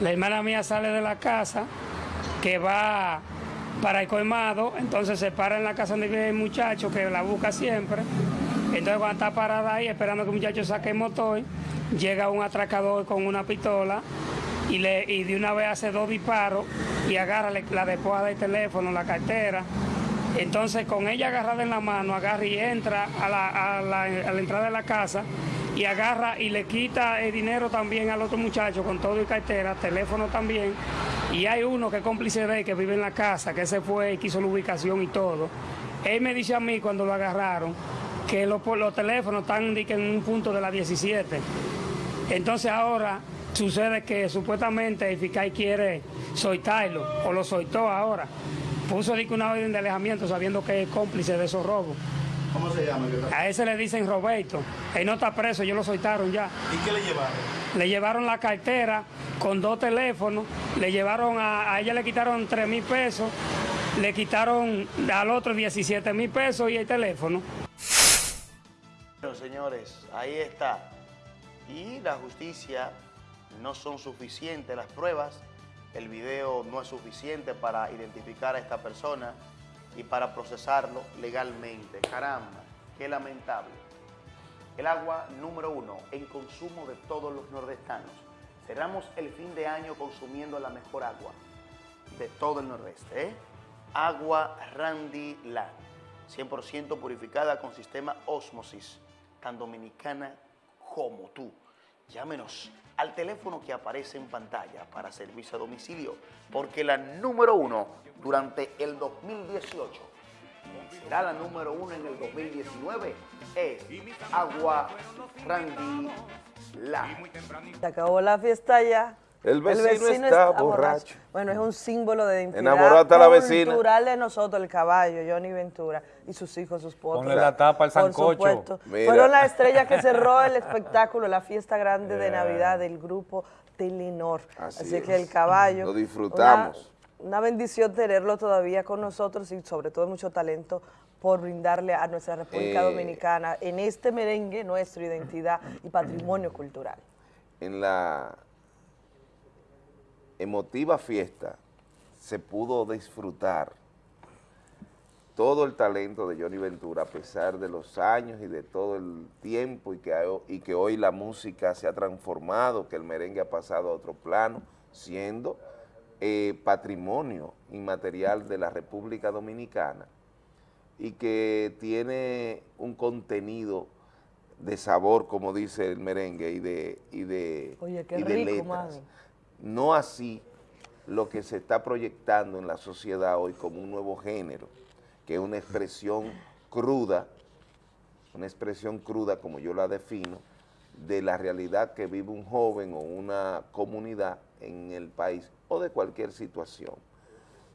[SPEAKER 19] La hermana mía sale de la casa, que va para el colmado, entonces se para en la casa donde vive el muchacho, que la busca siempre. Entonces cuando está parada ahí esperando que el muchacho saque el motor, llega un atracador con una pistola y, le, y de una vez hace dos disparos y agarra la despoja del teléfono, la cartera. Entonces con ella agarrada en la mano, agarra y entra a la, entrada de la casa y agarra y le quita el dinero también al otro muchacho con todo y cartera, teléfono también. Y hay uno que es cómplice de él, que vive en la casa, que se fue y quiso la ubicación y todo. Él me dice a mí cuando lo agarraron que los, los teléfonos están en un punto de la 17. Entonces ahora sucede que supuestamente el fiscal quiere soltarlo, o lo soltó ahora. Puso una orden de alejamiento sabiendo que es cómplice de esos robos.
[SPEAKER 20] ¿Cómo se llama?
[SPEAKER 19] A ese le dicen Roberto. Él no está preso, ellos lo soltaron ya.
[SPEAKER 20] ¿Y qué le llevaron?
[SPEAKER 19] Le llevaron la cartera con dos teléfonos, le llevaron a, a ella le quitaron 3 mil pesos, le quitaron al otro 17 mil pesos y el teléfono.
[SPEAKER 6] Bueno, señores, ahí está. Y la justicia no son suficientes las pruebas. El video no es suficiente para identificar a esta persona y para procesarlo legalmente. Caramba, qué lamentable. El agua número uno en consumo de todos los nordestanos. Cerramos el fin de año consumiendo la mejor agua de todo el nordeste. ¿eh? Agua Randy Land, 100% purificada con sistema Osmosis, tan dominicana como tú. Llámenos al teléfono que aparece en pantalla para servicio a domicilio, porque la número uno durante el 2018 será la número uno en el 2019 es Agua Randy Land.
[SPEAKER 4] Se acabó la fiesta ya.
[SPEAKER 2] El vecino está borracho.
[SPEAKER 4] Bueno, es un símbolo de identidad
[SPEAKER 2] la vecina.
[SPEAKER 4] cultural de nosotros, el caballo, Johnny Ventura, y sus hijos, sus potros.
[SPEAKER 1] Ponle la tapa al sancocho.
[SPEAKER 4] Fueron las estrellas que cerró el espectáculo, la fiesta grande de. Navidad del grupo Telenor.
[SPEAKER 2] Así
[SPEAKER 4] Así,
[SPEAKER 2] es.
[SPEAKER 4] que el caballo.
[SPEAKER 2] Lo disfrutamos.
[SPEAKER 4] Una, una bendición tenerlo todavía con nosotros y sobre todo mucho talento por brindarle a nuestra República
[SPEAKER 2] Eh,
[SPEAKER 4] Dominicana en este merengue nuestra identidad y patrimonio cultural.
[SPEAKER 2] en la emotiva fiesta se pudo disfrutar todo el talento de Johnny Ventura a pesar de los años y de todo el tiempo y que, ha- y que hoy la música se ha transformado, que el merengue ha pasado a otro plano, siendo eh, patrimonio inmaterial de la República Dominicana y que tiene un contenido de sabor, como dice el merengue, y de, y de,
[SPEAKER 4] Oye, qué
[SPEAKER 2] y de
[SPEAKER 4] rico,
[SPEAKER 2] letras.
[SPEAKER 4] mami.
[SPEAKER 2] No así lo que se está proyectando en la sociedad hoy como un nuevo género, que es una expresión cruda, una expresión cruda como yo la defino, de la realidad que vive un joven o una comunidad en el país o de cualquier situación.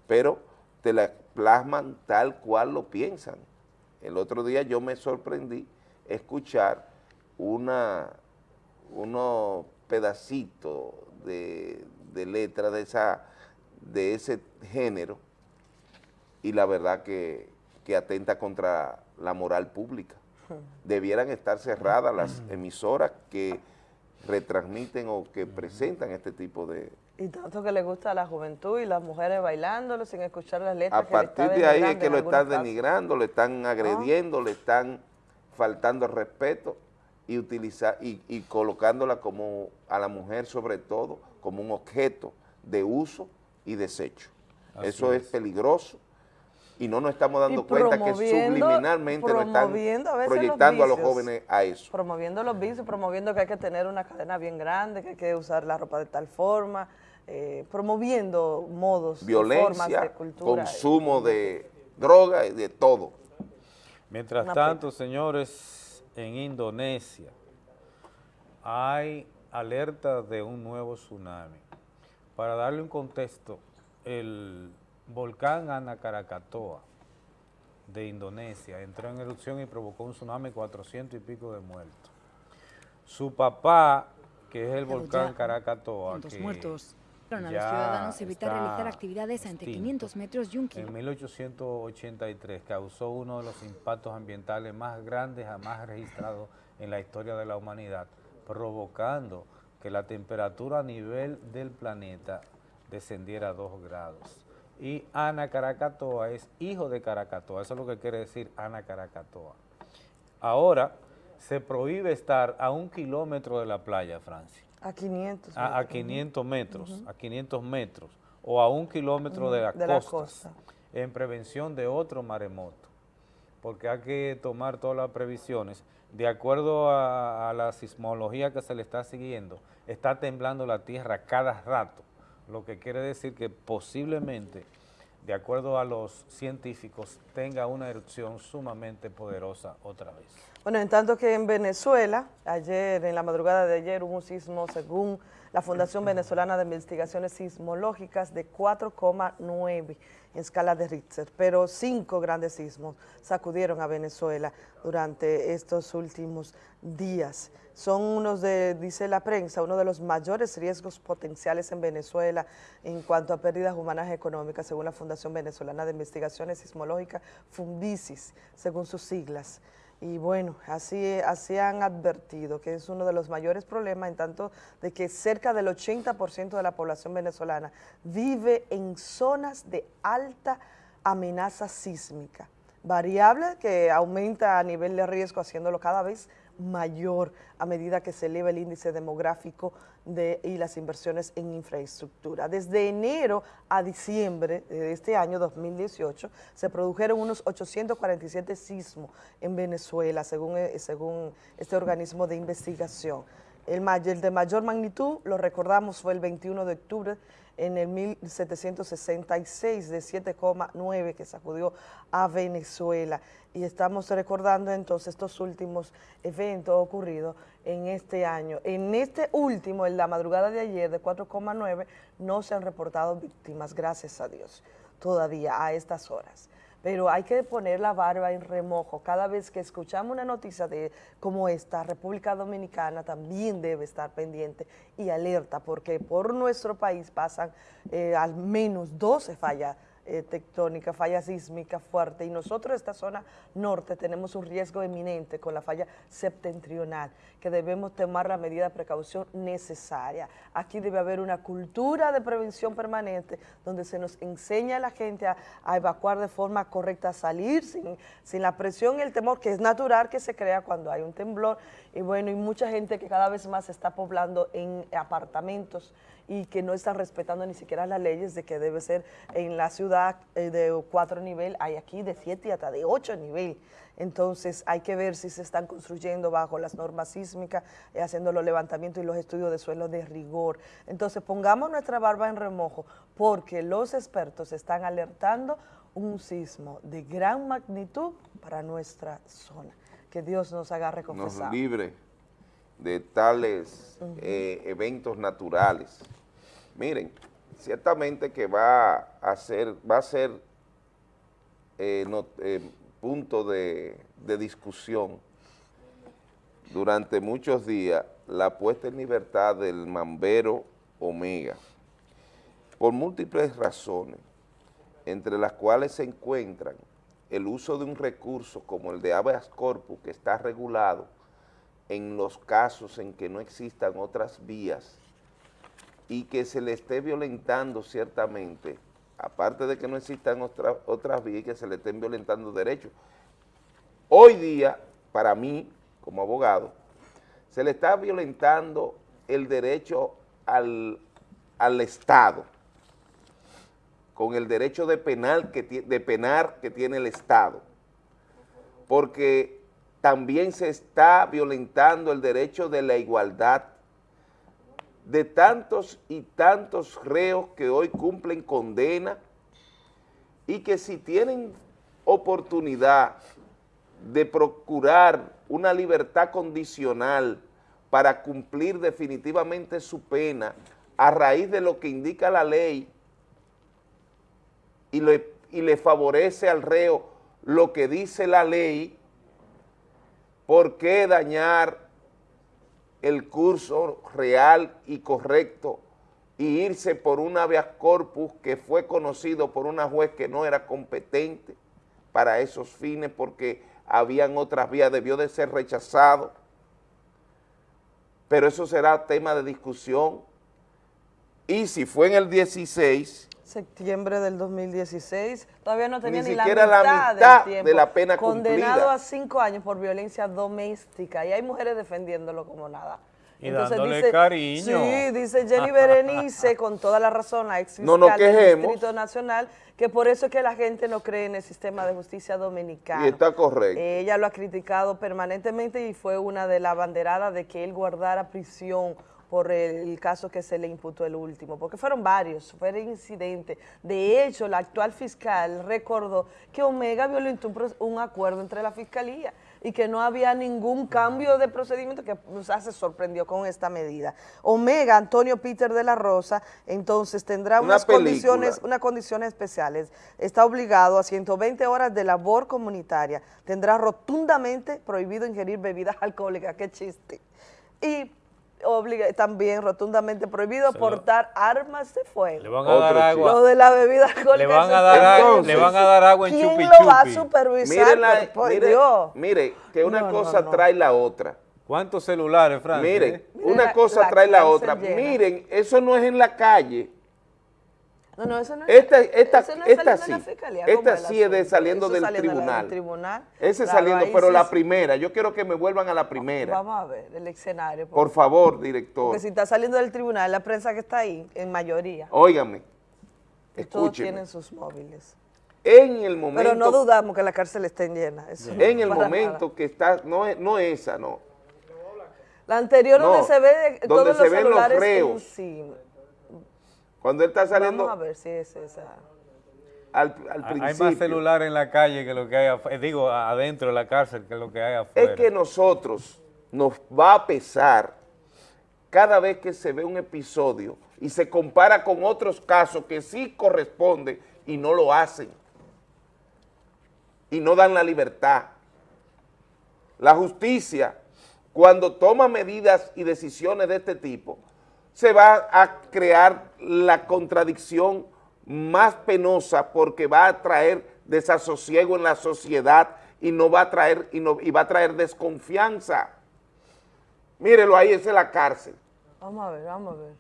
[SPEAKER 2] Pero te la plasman tal cual lo piensan. El otro día yo me sorprendí escuchar una, unos pedacitos de, de letra de, esa, de ese género y la verdad que, que atenta contra la moral pública. Debieran estar cerradas las emisoras que retransmiten o que presentan este tipo de...
[SPEAKER 4] Y tanto que le gusta a la juventud y las mujeres bailándolo sin escuchar las letras.
[SPEAKER 2] A
[SPEAKER 4] que
[SPEAKER 2] partir de ahí es que lo están
[SPEAKER 4] casos.
[SPEAKER 2] denigrando, le están agrediendo, le están faltando respeto y, utilizar, y, y colocándola como a la mujer sobre todo como un objeto de uso y desecho.
[SPEAKER 1] Así
[SPEAKER 2] Eso es.
[SPEAKER 1] es.
[SPEAKER 2] peligroso y no nos estamos dando cuenta que subliminalmente nos están
[SPEAKER 4] a los
[SPEAKER 2] proyectando a los jóvenes a eso.
[SPEAKER 4] Promoviendo los vicios, promoviendo que hay que tener una cadena bien grande, que hay que usar la ropa de tal forma, eh, promoviendo modos, formas de
[SPEAKER 2] Violencia,
[SPEAKER 4] cultura.
[SPEAKER 2] consumo de droga y de todo.
[SPEAKER 1] Mientras
[SPEAKER 4] Una
[SPEAKER 1] tanto, señores, en Indonesia hay alerta de un nuevo tsunami. Para darle un contexto, el volcán Ana Krakatoa de Indonesia entró en erupción y provocó un tsunami de 400 y pico de muertos. Su papá, que es el
[SPEAKER 20] Pero
[SPEAKER 1] volcán
[SPEAKER 20] Puntos
[SPEAKER 1] que
[SPEAKER 20] muertos. A los ciudadanos evitar realizar actividades ante
[SPEAKER 1] extinto.
[SPEAKER 20] 500 metros y un
[SPEAKER 1] En
[SPEAKER 20] kilómetro.
[SPEAKER 1] 1883 causó uno de los impactos ambientales más grandes jamás registrados en la historia de la humanidad, provocando que la temperatura a nivel del planeta descendiera a 2 grados. Y Ana Krakatoa es hijo de Krakatoa, eso es lo que quiere decir Ana Krakatoa. Ahora se prohíbe estar a un kilómetro de la playa, Francia
[SPEAKER 4] A 500.
[SPEAKER 1] a, a
[SPEAKER 4] metros.
[SPEAKER 1] 500 metros, a 500 metros o a un kilómetro de la,
[SPEAKER 4] De la
[SPEAKER 1] costa,
[SPEAKER 4] costa.
[SPEAKER 1] en prevención de otro maremoto, porque hay que tomar todas las previsiones. De acuerdo a, a la sismología que se le está siguiendo, está temblando la tierra cada rato, lo que quiere decir que posiblemente, de acuerdo a los científicos, tenga una erupción sumamente poderosa otra vez.
[SPEAKER 4] Bueno, en tanto que en Venezuela, ayer, en la madrugada de ayer, hubo un sismo, según la Fundación Venezolana de Investigaciones Sismológicas, de 4,9 en escala de Richter, pero cinco grandes sismos sacudieron a Venezuela durante estos últimos días. Son unos de, dice la prensa, uno de los mayores riesgos potenciales en Venezuela en cuanto a pérdidas humanas económicas, según la Fundación Venezolana de Investigaciones Sismológicas, FUNVISIS, según sus siglas. Y bueno, así, así han advertido que es uno de los mayores problemas en tanto de que cerca del 80% de la población venezolana vive en zonas de alta amenaza sísmica, variable que aumenta a nivel de riesgo haciéndolo cada vez mayor a medida que se eleva el índice demográfico de, y las inversiones en infraestructura. Desde enero a diciembre de este año 2018 se produjeron unos 847 sismos en Venezuela, según, eh, según este organismo de investigación. El, de mayor magnitud, lo recordamos, fue el 21 de octubre en el 1766 de 7,9 que sacudió a Venezuela. Y estamos recordando entonces estos últimos eventos ocurridos en este año. En este último, en la madrugada de ayer de 4,9, no se han reportado víctimas, gracias a Dios, todavía a estas horas pero hay que poner la barba en remojo. Cada vez que escuchamos una noticia de como esta, República Dominicana también debe estar pendiente y alerta, porque por nuestro país pasan eh, al menos 12 fallas eh, tectónica, falla sísmica fuerte y nosotros esta zona norte tenemos un riesgo eminente con la falla septentrional que debemos tomar la medida de precaución necesaria. Aquí debe haber una cultura de prevención permanente donde se nos enseña a la gente a, evacuar de forma correcta, a salir sin, sin la presión y el temor que es natural que se crea cuando hay un temblor y bueno, y mucha gente que cada vez más se está poblando en apartamentos y que no están respetando ni siquiera las leyes de que debe ser en la ciudad eh, de cuatro nivel, hay aquí de siete y hasta de ocho nivel. Entonces hay que ver si se están construyendo bajo las normas sísmicas, eh, haciendo los levantamientos y los estudios de suelo de rigor. Entonces pongamos nuestra barba en remojo porque los expertos están alertando un sismo de gran magnitud para nuestra zona. Que Dios nos agarre
[SPEAKER 2] nos
[SPEAKER 4] confesado.
[SPEAKER 2] libre de tales eh, eventos naturales. Miren, ciertamente que va a ser, va a ser eh, no- eh, punto de, de discusión durante muchos días la puesta en libertad del Mambero Omega, por múltiples razones, entre las cuales se encuentran el uso de un recurso como el de habeas corpus que está regulado en los casos en que no existan otras vías y que se le esté violentando ciertamente, aparte de que no existan otra- otras vías y que se le estén violentando derechos. Hoy día, para mí, como abogado, se le está violentando el derecho al, al Estado, con el derecho de, penal que, de penar que tiene el Estado, porque también se está violentando el derecho de la igualdad de tantos y tantos reos que hoy cumplen condena y que si tienen oportunidad de procurar una libertad condicional para cumplir definitivamente su pena a raíz de lo que indica la ley y le, y le favorece al reo lo que dice la ley, ¿por qué dañar el curso real y correcto y irse por un habeas corpus que fue conocido por una juez que no era competente para esos fines porque habían otras vías, debió de ser rechazado? Pero eso será tema de discusión. Y si fue en el 16,
[SPEAKER 4] septiembre del 2016, todavía no tenía
[SPEAKER 2] Ni
[SPEAKER 4] ni, la
[SPEAKER 2] siquiera la
[SPEAKER 4] mitad, del tiempo,
[SPEAKER 2] de la pena
[SPEAKER 4] condenado
[SPEAKER 2] cumplida.
[SPEAKER 4] a cinco años por violencia doméstica y hay mujeres defendiéndolo como nada.
[SPEAKER 1] Y dándole cariño.
[SPEAKER 4] Sí, dice Jenny Berenice, con toda la razón, la ex
[SPEAKER 2] No nos
[SPEAKER 4] fiscal del
[SPEAKER 2] quejemos.
[SPEAKER 4] Distrito Nacional, que por eso es que la gente no cree en el sistema de justicia dominicano.
[SPEAKER 2] y está correcto.
[SPEAKER 4] Ella lo ha criticado permanentemente y fue una de las banderadas de que él guardara prisión por el, caso que se le imputó el último, porque fueron varios, fueron incidentes. De hecho, la actual fiscal recordó que Omega violentó un, acuerdo entre la fiscalía y que no había ningún cambio de procedimiento que o sea, se sorprendió con esta medida. Omega, Antonio Peter de la Rosa, entonces tendrá
[SPEAKER 2] Una
[SPEAKER 4] unas condiciones unas condiciones especiales. Está obligado a 120 horas de labor comunitaria. Tendrá rotundamente prohibido ingerir bebidas *laughs* alcohólicas. Qué chiste. Y obliga, también rotundamente prohibido portar armas de fuego.
[SPEAKER 1] Le van a dar agua.
[SPEAKER 4] Lo de la bebida alcohólica.
[SPEAKER 1] Le van a dar
[SPEAKER 4] es
[SPEAKER 1] agua-
[SPEAKER 4] terrible.
[SPEAKER 1] le van a dar agua en
[SPEAKER 4] ¿Quién
[SPEAKER 1] chupi
[SPEAKER 4] lo va a supervisar?
[SPEAKER 2] Mire, la-
[SPEAKER 4] Pero, por
[SPEAKER 2] mire-
[SPEAKER 4] Dios.
[SPEAKER 2] mire, que una
[SPEAKER 4] No,
[SPEAKER 2] cosa
[SPEAKER 4] no.
[SPEAKER 2] trae la otra.
[SPEAKER 1] ¿Cuántos celulares, Frank?
[SPEAKER 2] Miren,
[SPEAKER 1] eh?
[SPEAKER 2] una
[SPEAKER 4] la-
[SPEAKER 2] cosa
[SPEAKER 4] la
[SPEAKER 2] trae la otra.
[SPEAKER 4] llena.
[SPEAKER 2] Miren, eso no es en la calle.
[SPEAKER 4] No, no, eso no es,
[SPEAKER 2] Esta, esta,
[SPEAKER 4] eso no es
[SPEAKER 2] esta sí.
[SPEAKER 4] de la fiscalía, ¿cómo
[SPEAKER 2] Esta sí es de saliendo del
[SPEAKER 4] saliendo
[SPEAKER 2] tribunal.
[SPEAKER 4] del tribunal.
[SPEAKER 2] Ese
[SPEAKER 4] Claro,
[SPEAKER 2] saliendo, pero
[SPEAKER 4] sí
[SPEAKER 2] la primera. Yo quiero que me vuelvan a la primera.
[SPEAKER 4] Vamos a ver el escenario.
[SPEAKER 2] Por favor, director.
[SPEAKER 4] Porque si está saliendo del tribunal, la prensa que está ahí, en mayoría,
[SPEAKER 2] Óigame.
[SPEAKER 4] todos tienen sus móviles.
[SPEAKER 2] En el momento.
[SPEAKER 4] Pero no dudamos que la cárcel estén llena. eso
[SPEAKER 2] En el momento
[SPEAKER 4] nada.
[SPEAKER 2] que está, no, es- no esa, no.
[SPEAKER 4] La anterior
[SPEAKER 2] No,
[SPEAKER 4] donde se ve
[SPEAKER 2] donde
[SPEAKER 4] todos
[SPEAKER 2] se
[SPEAKER 4] los
[SPEAKER 2] ven los
[SPEAKER 4] celulares
[SPEAKER 2] reos.
[SPEAKER 4] encima.
[SPEAKER 2] Cuando él está saliendo
[SPEAKER 4] Vamos a ver si es esa.
[SPEAKER 2] al, al
[SPEAKER 1] Hay
[SPEAKER 2] principio.
[SPEAKER 1] más celular en la calle que lo que hay afuera. Digo, adentro de la cárcel que lo que hay afuera.
[SPEAKER 2] Es que nosotros nos va a pesar cada vez que se ve un episodio y se compara con otros casos que sí corresponden y no lo hacen. Y no dan la libertad. La justicia, cuando toma medidas y decisiones de este tipo, se va a crear la contradicción más penosa porque va a traer desasosiego en la sociedad y no va a traer, y, no, y va a traer desconfianza. Mírelo ahí, esa es la cárcel,
[SPEAKER 4] Vamos a ver, vamos a ver.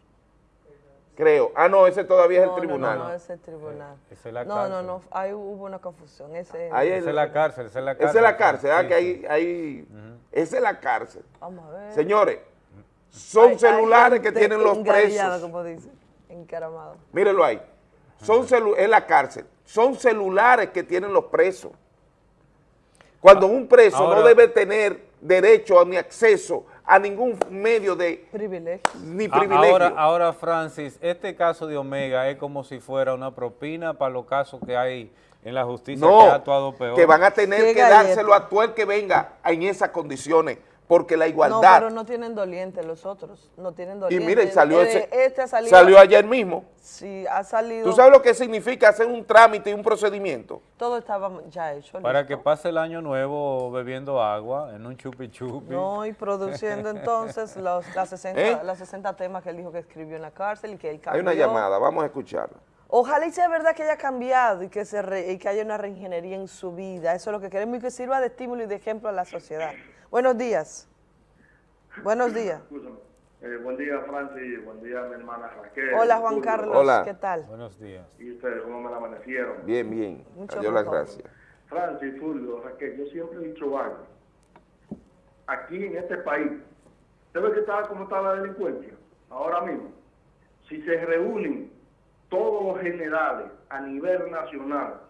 [SPEAKER 2] creo. Ah, no, ese todavía es el tribunal.
[SPEAKER 4] No, no, ese es el tribunal.
[SPEAKER 1] Esa es la
[SPEAKER 4] no,
[SPEAKER 1] cárcel.
[SPEAKER 4] no, no, ahí hubo una confusión. Ese,
[SPEAKER 2] Ahí
[SPEAKER 1] Esa es la cárcel, esa es la cárcel.
[SPEAKER 2] Esa es la cárcel, ah,
[SPEAKER 1] Sí,
[SPEAKER 2] que ahí, ahí, esa es la cárcel.
[SPEAKER 4] Vamos a ver.
[SPEAKER 2] Señores, son celulares que tienen los presos.
[SPEAKER 4] como dice, encaramado.
[SPEAKER 2] Mírenlo ahí. Son celu es la cárcel. Son celulares que tienen los presos. Cuando un preso no debe tener derecho a ni acceso a ningún medio de
[SPEAKER 4] privilegio.
[SPEAKER 2] ni
[SPEAKER 1] A-
[SPEAKER 2] privilegio.
[SPEAKER 1] Ahora, ahora, Francis, este caso de Omega es como si fuera una propina para los casos que hay en la justicia que ha actuado peor.
[SPEAKER 2] que van a tener que dárselo a todo el que venga en esas condiciones, porque la
[SPEAKER 4] No,
[SPEAKER 2] igualdad.
[SPEAKER 4] pero no tienen doliente los otros. No tienen
[SPEAKER 2] y
[SPEAKER 4] doliente.
[SPEAKER 2] miren, salió
[SPEAKER 4] Eh,
[SPEAKER 2] ese,
[SPEAKER 4] Este ha salido.
[SPEAKER 2] salió ayer mismo.
[SPEAKER 4] Sí, ha salido.
[SPEAKER 2] ¿Tú sabes lo que significa hacer un trámite y un procedimiento?
[SPEAKER 4] Todo estaba ya hecho.
[SPEAKER 1] Para
[SPEAKER 4] listo.
[SPEAKER 1] que pase el año nuevo bebiendo agua en un chupi chupi.
[SPEAKER 4] No, y produciendo *laughs* entonces los, las, 60,
[SPEAKER 2] ¿Eh?
[SPEAKER 4] las 60 temas que él dijo que escribió en la cárcel y que él
[SPEAKER 2] Hay
[SPEAKER 4] cambió.
[SPEAKER 2] una llamada, vamos a escucharla.
[SPEAKER 4] Ojalá y sea verdad que haya cambiado y que, se re- y que haya una reingeniería en su vida. Eso es lo que queremos y que sirva de estímulo y de ejemplo a la sociedad. Buenos días. Buenos días.
[SPEAKER 15] Eh, buen día, Francis. Buen día, mi hermana Raquel.
[SPEAKER 4] Hola, Juan
[SPEAKER 15] Julio.
[SPEAKER 4] Carlos.
[SPEAKER 2] Hola.
[SPEAKER 4] ¿Qué tal?
[SPEAKER 1] Buenos días.
[SPEAKER 15] ¿Y ustedes cómo me la amanecieron?
[SPEAKER 2] Bien, bien.
[SPEAKER 4] Mucho
[SPEAKER 2] Adiós las
[SPEAKER 4] mejor.
[SPEAKER 2] gracias.
[SPEAKER 15] Francis, Fulvio, Raquel, yo siempre he dicho algo. Aquí en este país, ¿usted ve que está, cómo está la delincuencia? Ahora mismo, si se reúnen todos los generales a nivel nacional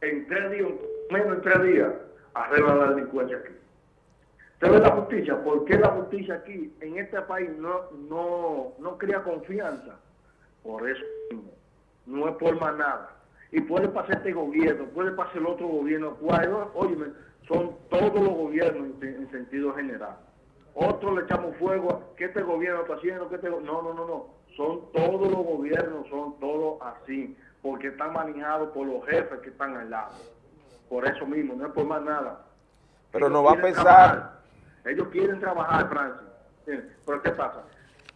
[SPEAKER 15] en tres días, menos en tres días, arreglan la delincuencia aquí. ¿Usted ve la justicia? ¿Por qué la justicia aquí, en este país, no, no, no crea confianza? Por eso mismo. No es por más nada. Y puede pasar este gobierno, puede pasar el otro gobierno. Óyeme, son todos los gobiernos en, en sentido general. Otros le echamos fuego que este gobierno está haciendo, que este No, no, no, no. Son todos los gobiernos, son todos así. Porque están manejados por los jefes que están al lado. Por eso mismo, no es por más nada.
[SPEAKER 2] Pero
[SPEAKER 15] Ellos
[SPEAKER 2] no va a
[SPEAKER 15] trabajar. Ellos quieren trabajar, Francis. Pero ¿qué pasa?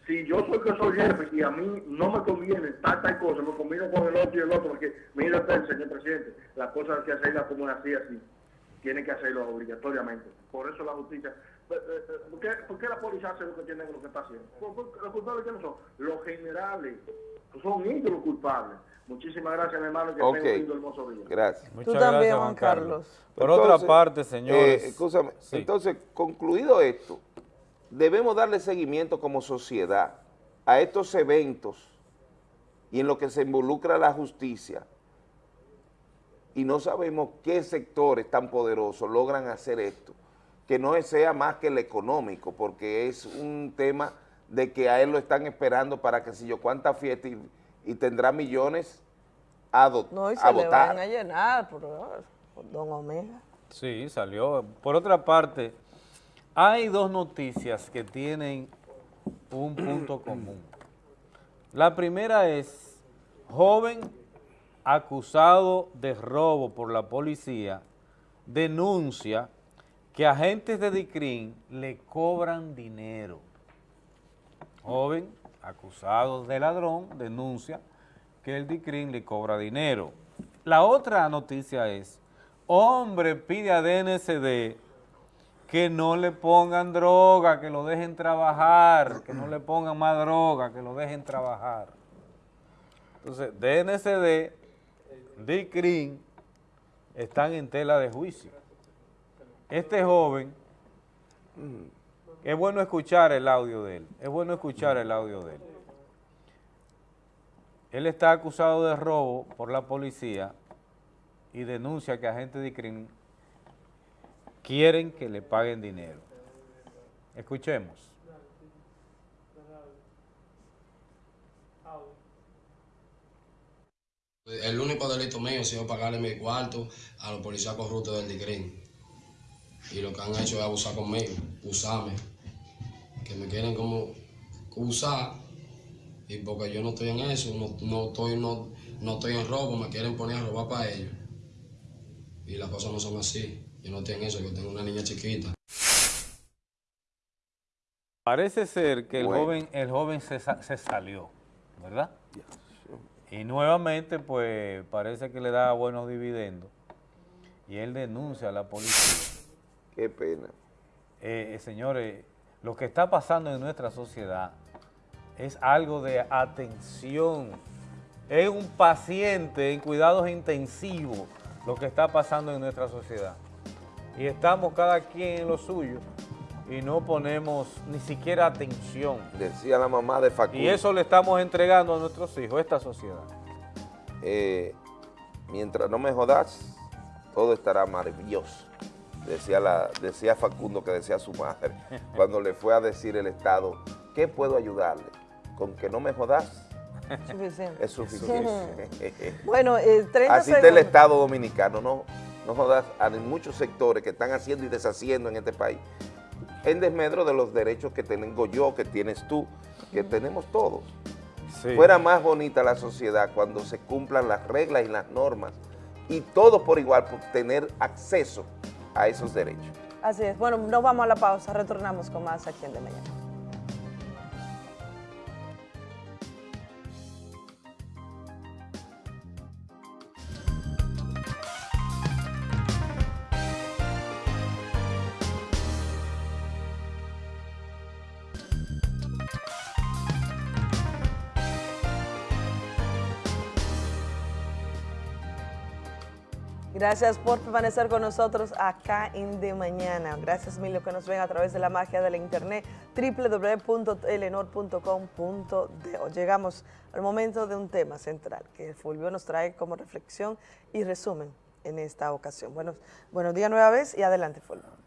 [SPEAKER 15] Si yo soy que soy jefe y a mí no me conviene tal, tal cosa, me combino con el otro y el otro, porque mira usted, señor presidente, las cosas hay que hacerlas como así, así. Tienen que hacerlo obligatoriamente. Por eso la justicia. ¿Por qué, por qué la policía hace lo que tiene lo que está haciendo? ¿Por- por- ¿Los culpables quiénes son? Los generales. Son ellos los culpables. Muchísimas gracias, mi hermano, que
[SPEAKER 2] Ok.
[SPEAKER 15] tenga un hermoso día.
[SPEAKER 2] Gracias.
[SPEAKER 1] Muchas
[SPEAKER 4] también,
[SPEAKER 1] gracias,
[SPEAKER 4] Juan
[SPEAKER 1] Juan Carlos.
[SPEAKER 4] Carlos.
[SPEAKER 1] Por
[SPEAKER 2] Entonces,
[SPEAKER 1] otra parte, señores.
[SPEAKER 2] eh, escúchame,
[SPEAKER 1] Sí.
[SPEAKER 2] entonces, concluido esto, debemos darle seguimiento como sociedad a estos eventos y en lo que se involucra la justicia y no sabemos qué sectores tan poderosos logran hacer esto, que no sea más que el económico, porque es un tema de que a él lo están esperando para que si yo cuánta fiesta y, y tendrá millones a, do-
[SPEAKER 4] No, y
[SPEAKER 2] a
[SPEAKER 4] se le
[SPEAKER 2] votar.
[SPEAKER 4] van a llenar por, por Don Omega.
[SPEAKER 1] Sí, salió. Por otra parte, hay dos noticias que tienen un punto *clears throat* común. La primera es, joven acusado de robo por la policía denuncia que agentes de DICRIN le cobran dinero. Joven acusado de ladrón denuncia que el DICRIN le cobra dinero. La otra noticia es, hombre pide a DNCD que no le pongan droga, que lo dejen trabajar, que no le pongan más droga, que lo dejen trabajar. Entonces, DNCD, DICRIN, están en tela de juicio. Este joven, es bueno escuchar el audio de él, es bueno escuchar el audio de él. Él está acusado de robo por la policía y denuncia que agentes de DICRIN quieren que le paguen dinero. Escuchemos.
[SPEAKER 8] El único delito mío ha sido pagarle mi cuarto a los policías corruptos del DICRIN. Y lo que han hecho es abusar conmigo, usarme. Que me quieren como usar. Y porque yo no estoy en eso, no, no estoy, no, no estoy en robo, me quieren poner a robar para ellos. Y las cosas no son así. Yo no estoy en eso, yo tengo una niña chiquita.
[SPEAKER 1] Parece ser que el
[SPEAKER 2] Bueno.
[SPEAKER 1] joven, el joven se, se salió, ¿verdad? Y nuevamente, pues, parece que le da buenos dividendos. Y él denuncia a la policía.
[SPEAKER 2] Qué pena.
[SPEAKER 1] Eh, eh, señores, lo que está pasando en nuestra sociedad es algo de atención. Es un paciente en cuidados intensivos lo que está pasando en nuestra sociedad. Y estamos cada quien en lo suyo y no ponemos ni siquiera atención.
[SPEAKER 2] Decía la mamá de Facundo.
[SPEAKER 1] Y eso le estamos entregando a nuestros hijos, esta sociedad.
[SPEAKER 2] Eh, mientras no me jodas, todo estará maravilloso. Decía, la, decía Facundo que decía su madre, *laughs* cuando le fue a decir el Estado, ¿qué puedo ayudarle? Con que no me jodas,
[SPEAKER 4] Suficiente.
[SPEAKER 2] es suficiente. *laughs*
[SPEAKER 4] Bueno, eh, 30
[SPEAKER 2] Así está el. Estado Dominicano, no, no jodas, hay muchos sectores que están haciendo y deshaciendo en este país, en desmedro de los derechos que tengo yo, que tienes tú, que tenemos todos.
[SPEAKER 1] Sí.
[SPEAKER 2] Fuera más bonita la sociedad cuando se cumplan las reglas y las normas y todos por igual por tener acceso a esos derechos.
[SPEAKER 4] Así es. Bueno, nos vamos a la pausa. Retornamos con más aquí en De Mañana. Gracias por permanecer con nosotros acá en De Mañana. Gracias mil que nos ven a través de la magia de la internet www.telenor.com.do. Llegamos al momento de un tema central que Fulvio nos trae como reflexión y resumen en esta ocasión. Buenos, buenos días nueva vez y adelante Fulvio.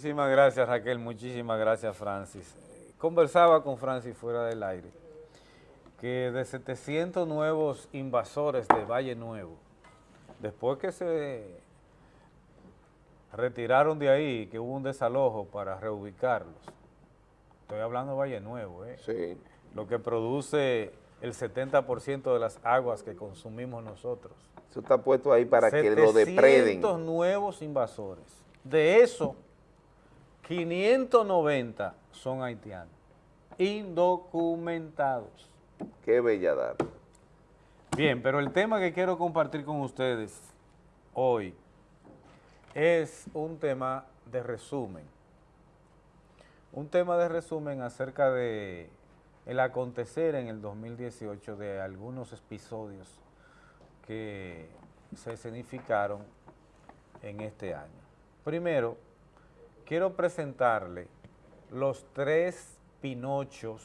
[SPEAKER 1] Muchísimas gracias Raquel, muchísimas gracias Francis. Conversaba con Francis fuera del aire que de 700 nuevos invasores de Valle Nuevo, después que se retiraron de ahí, que hubo un desalojo para reubicarlos, estoy hablando de Valle Nuevo, ¿eh? lo que produce el 70% de las aguas que consumimos nosotros.
[SPEAKER 2] Eso está puesto ahí para que lo depreden.
[SPEAKER 1] 700 nuevos invasores. De eso, 590 son haitianos, indocumentados.
[SPEAKER 2] Qué belladad.
[SPEAKER 1] Bien, pero el tema que quiero compartir con ustedes hoy es un tema de resumen. Un tema de resumen acerca de el acontecer en el 2018 de algunos episodios que se escenificaron en este año. Primero, quiero presentarle los tres Pinochos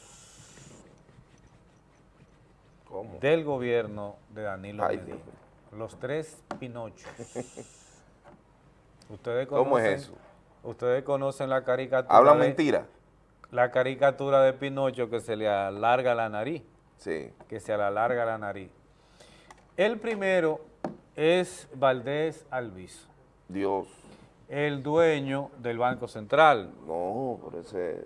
[SPEAKER 1] del gobierno de Danilo
[SPEAKER 2] Ay,
[SPEAKER 1] Medina.
[SPEAKER 2] Dios
[SPEAKER 1] Los tres Pinochos. *laughs* Ustedes conocen,
[SPEAKER 2] ¿Cómo es eso?
[SPEAKER 1] Ustedes conocen la caricatura.
[SPEAKER 2] ¿Hablan
[SPEAKER 1] de-
[SPEAKER 2] mentira?
[SPEAKER 1] La caricatura de Pinocho que se le alarga la nariz.
[SPEAKER 2] Sí.
[SPEAKER 1] Que se le alarga la nariz. El primero es Valdés Alviso.
[SPEAKER 2] Dios.
[SPEAKER 1] El dueño del Banco Central.
[SPEAKER 2] No, pero ese...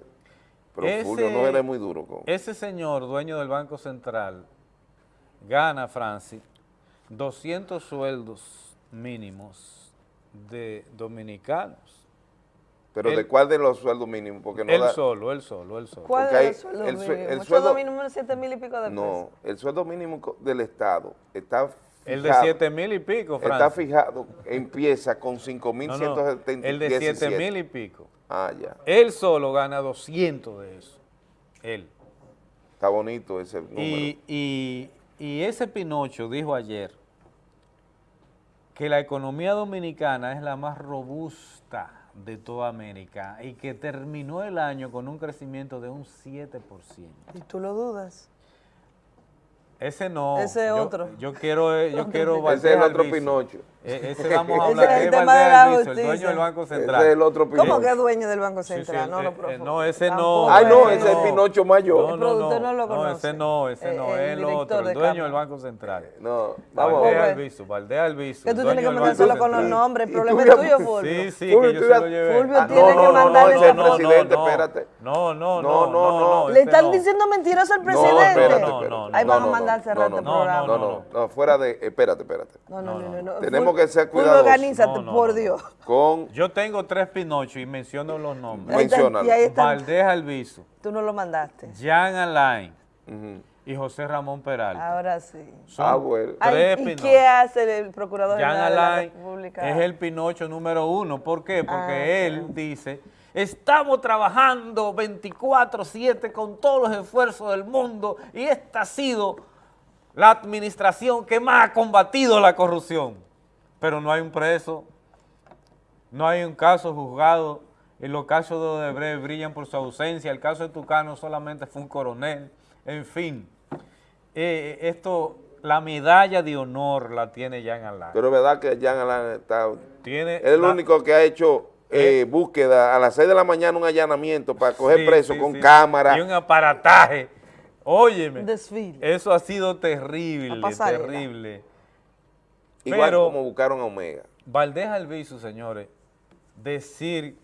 [SPEAKER 2] Pero
[SPEAKER 1] Ese-
[SPEAKER 2] Fulvio no eres muy duro con...
[SPEAKER 1] Ese señor, dueño del Banco Central, gana, Francis, 200 sueldos mínimos de dominicanos.
[SPEAKER 2] Pero ¿de cuál de los sueldos mínimos? Porque no
[SPEAKER 1] él
[SPEAKER 2] da-
[SPEAKER 1] solo, él solo, él solo.
[SPEAKER 4] ¿Cuál
[SPEAKER 2] Porque
[SPEAKER 4] es
[SPEAKER 2] hay-
[SPEAKER 4] el sueldo
[SPEAKER 2] el el
[SPEAKER 4] El
[SPEAKER 2] sueldo-
[SPEAKER 4] mínimo es 7 mil y pico de pesos.
[SPEAKER 2] No, el sueldo mínimo del Estado está
[SPEAKER 1] El de
[SPEAKER 2] fijado-
[SPEAKER 1] 7 mil y pico,
[SPEAKER 2] Está
[SPEAKER 1] Francis.
[SPEAKER 2] fijado, empieza con
[SPEAKER 1] No,
[SPEAKER 2] 5.117.
[SPEAKER 1] no, el de 7 mil y pico.
[SPEAKER 2] Ah, ya.
[SPEAKER 1] Él solo gana 200 de eso. Él.
[SPEAKER 2] Está bonito ese número.
[SPEAKER 1] Y, y- y ese Pinocho dijo ayer que la economía dominicana es la más robusta de toda América y que terminó el año con un crecimiento de un 7%.
[SPEAKER 4] ¿Y tú lo dudas?
[SPEAKER 1] Ese no.
[SPEAKER 4] Ese
[SPEAKER 1] yo-
[SPEAKER 4] otro.
[SPEAKER 1] Yo quiero, eh, yo *laughs* quiero.
[SPEAKER 2] Ese es el otro
[SPEAKER 1] Alviso.
[SPEAKER 2] Pinocho.
[SPEAKER 1] Eh, ese vamos a
[SPEAKER 4] Ese *laughs*
[SPEAKER 1] hablar,
[SPEAKER 4] es el
[SPEAKER 1] que es
[SPEAKER 4] tema de la
[SPEAKER 1] el
[SPEAKER 4] justicia.
[SPEAKER 1] dueño del Banco Central.
[SPEAKER 2] Ese es el otro
[SPEAKER 4] ¿Cómo
[SPEAKER 2] Pinocho.
[SPEAKER 4] que es dueño del Banco
[SPEAKER 1] Sí, sí,
[SPEAKER 4] Central? no
[SPEAKER 1] eh,
[SPEAKER 4] lo
[SPEAKER 1] eh,
[SPEAKER 4] profundo.
[SPEAKER 1] no, ese no.
[SPEAKER 2] Ay, no,
[SPEAKER 4] es-
[SPEAKER 2] ese es Pinocho Mayor.
[SPEAKER 1] No,
[SPEAKER 4] El
[SPEAKER 1] no, no,
[SPEAKER 4] no lo
[SPEAKER 1] no,
[SPEAKER 4] conoce.
[SPEAKER 1] ese no, ese
[SPEAKER 4] Eh,
[SPEAKER 1] no,
[SPEAKER 4] el
[SPEAKER 1] es el
[SPEAKER 4] director
[SPEAKER 1] otro, el dueño del Banco Central.
[SPEAKER 2] No, vamos
[SPEAKER 1] Valdés
[SPEAKER 2] a ver.
[SPEAKER 1] Albizu, Valdés Albizu.
[SPEAKER 4] Que tú tienes que mandárselo con los
[SPEAKER 1] Central.
[SPEAKER 4] nombres. El problema es tuyo, Fulvio.
[SPEAKER 1] Sí, sí,
[SPEAKER 2] Fulvio,
[SPEAKER 1] que yo se lo llevé.
[SPEAKER 4] Fulvio tiene
[SPEAKER 2] no,
[SPEAKER 4] que
[SPEAKER 2] no, no,
[SPEAKER 4] mandarle
[SPEAKER 2] ese es el presidente,
[SPEAKER 1] no,
[SPEAKER 2] espérate.
[SPEAKER 1] No, no,
[SPEAKER 2] No,
[SPEAKER 1] no,
[SPEAKER 2] no, no.
[SPEAKER 4] Le
[SPEAKER 1] ese
[SPEAKER 4] están
[SPEAKER 1] no.
[SPEAKER 4] diciendo mentiroso al
[SPEAKER 2] No,
[SPEAKER 4] presidente.
[SPEAKER 1] No, no, no.
[SPEAKER 4] Ahí van a
[SPEAKER 2] no,
[SPEAKER 4] mandar
[SPEAKER 2] no,
[SPEAKER 4] este
[SPEAKER 2] no,
[SPEAKER 4] programa.
[SPEAKER 2] No, no, no, fuera de, espérate, espérate.
[SPEAKER 4] No, no, no, no, no.
[SPEAKER 2] Tenemos que ser cuidadosos.
[SPEAKER 4] organízate,
[SPEAKER 1] No, no,
[SPEAKER 4] por. Dios.
[SPEAKER 2] Con,
[SPEAKER 1] Yo tengo tres Pinocho y menciono los nombres.
[SPEAKER 4] Está.
[SPEAKER 1] Valdés Albizu,
[SPEAKER 4] Tú no lo mandaste.
[SPEAKER 1] Jean Alain y José Ramón Peralta.
[SPEAKER 4] Ahora sí.
[SPEAKER 1] Son
[SPEAKER 2] Ah, bueno.
[SPEAKER 4] Ay,
[SPEAKER 1] tres
[SPEAKER 4] ¿Y qué hace el procurador
[SPEAKER 1] Jean
[SPEAKER 4] general de la República?
[SPEAKER 1] es el Pinocho número uno. ¿Por qué? Porque
[SPEAKER 4] Ah,
[SPEAKER 1] él dice, estamos trabajando 24-7 con todos los esfuerzos del mundo y esta ha sido la administración que más ha combatido la corrupción. Pero no hay un preso, no hay un caso juzgado. En los casos de Odebrecht brillan por su ausencia. El caso de Tucano solamente fue un coronel. En fin, eh, esto, la medalla de honor la tiene Jean Alain.
[SPEAKER 2] Pero es verdad que Jean Alain está...
[SPEAKER 1] Tiene
[SPEAKER 2] Es el
[SPEAKER 1] la-
[SPEAKER 2] único que ha hecho eh, búsqueda a las 6 de la mañana, un allanamiento para coger
[SPEAKER 1] Sí,
[SPEAKER 2] preso
[SPEAKER 1] sí,
[SPEAKER 2] con
[SPEAKER 1] sí.
[SPEAKER 2] cámara.
[SPEAKER 1] Y un aparataje. Óyeme.
[SPEAKER 4] Un desfile.
[SPEAKER 1] Eso ha sido terrible, terrible.
[SPEAKER 2] Igual
[SPEAKER 1] Pero
[SPEAKER 2] como buscaron a Omega.
[SPEAKER 1] Valdés Albizu, señores, decir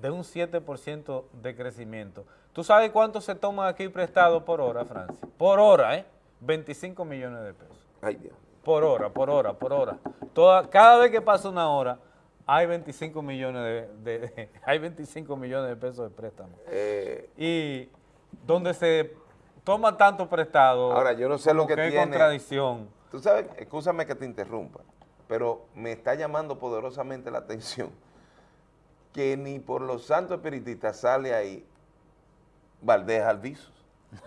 [SPEAKER 1] de un 7% de crecimiento. ¿Tú sabes cuánto se toma aquí prestado por hora, Francia? Por hora, ¿eh? 25 millones de pesos.
[SPEAKER 2] Ay, Dios.
[SPEAKER 1] Por hora, por hora, por hora. Toda, cada vez que pasa una hora, hay 25 millones de, de- de- *laughs* hay 25 millones de pesos de préstamo.
[SPEAKER 2] Eh,
[SPEAKER 1] Y donde se toma tanto prestado,
[SPEAKER 2] Ahora, yo no sé lo que
[SPEAKER 1] hay
[SPEAKER 2] tiene-
[SPEAKER 1] contradicción.
[SPEAKER 2] Tú sabes, escúchame que te interrumpa, pero me está llamando poderosamente la atención que ni por los santos espiritistas sale ahí Valdés Alviso.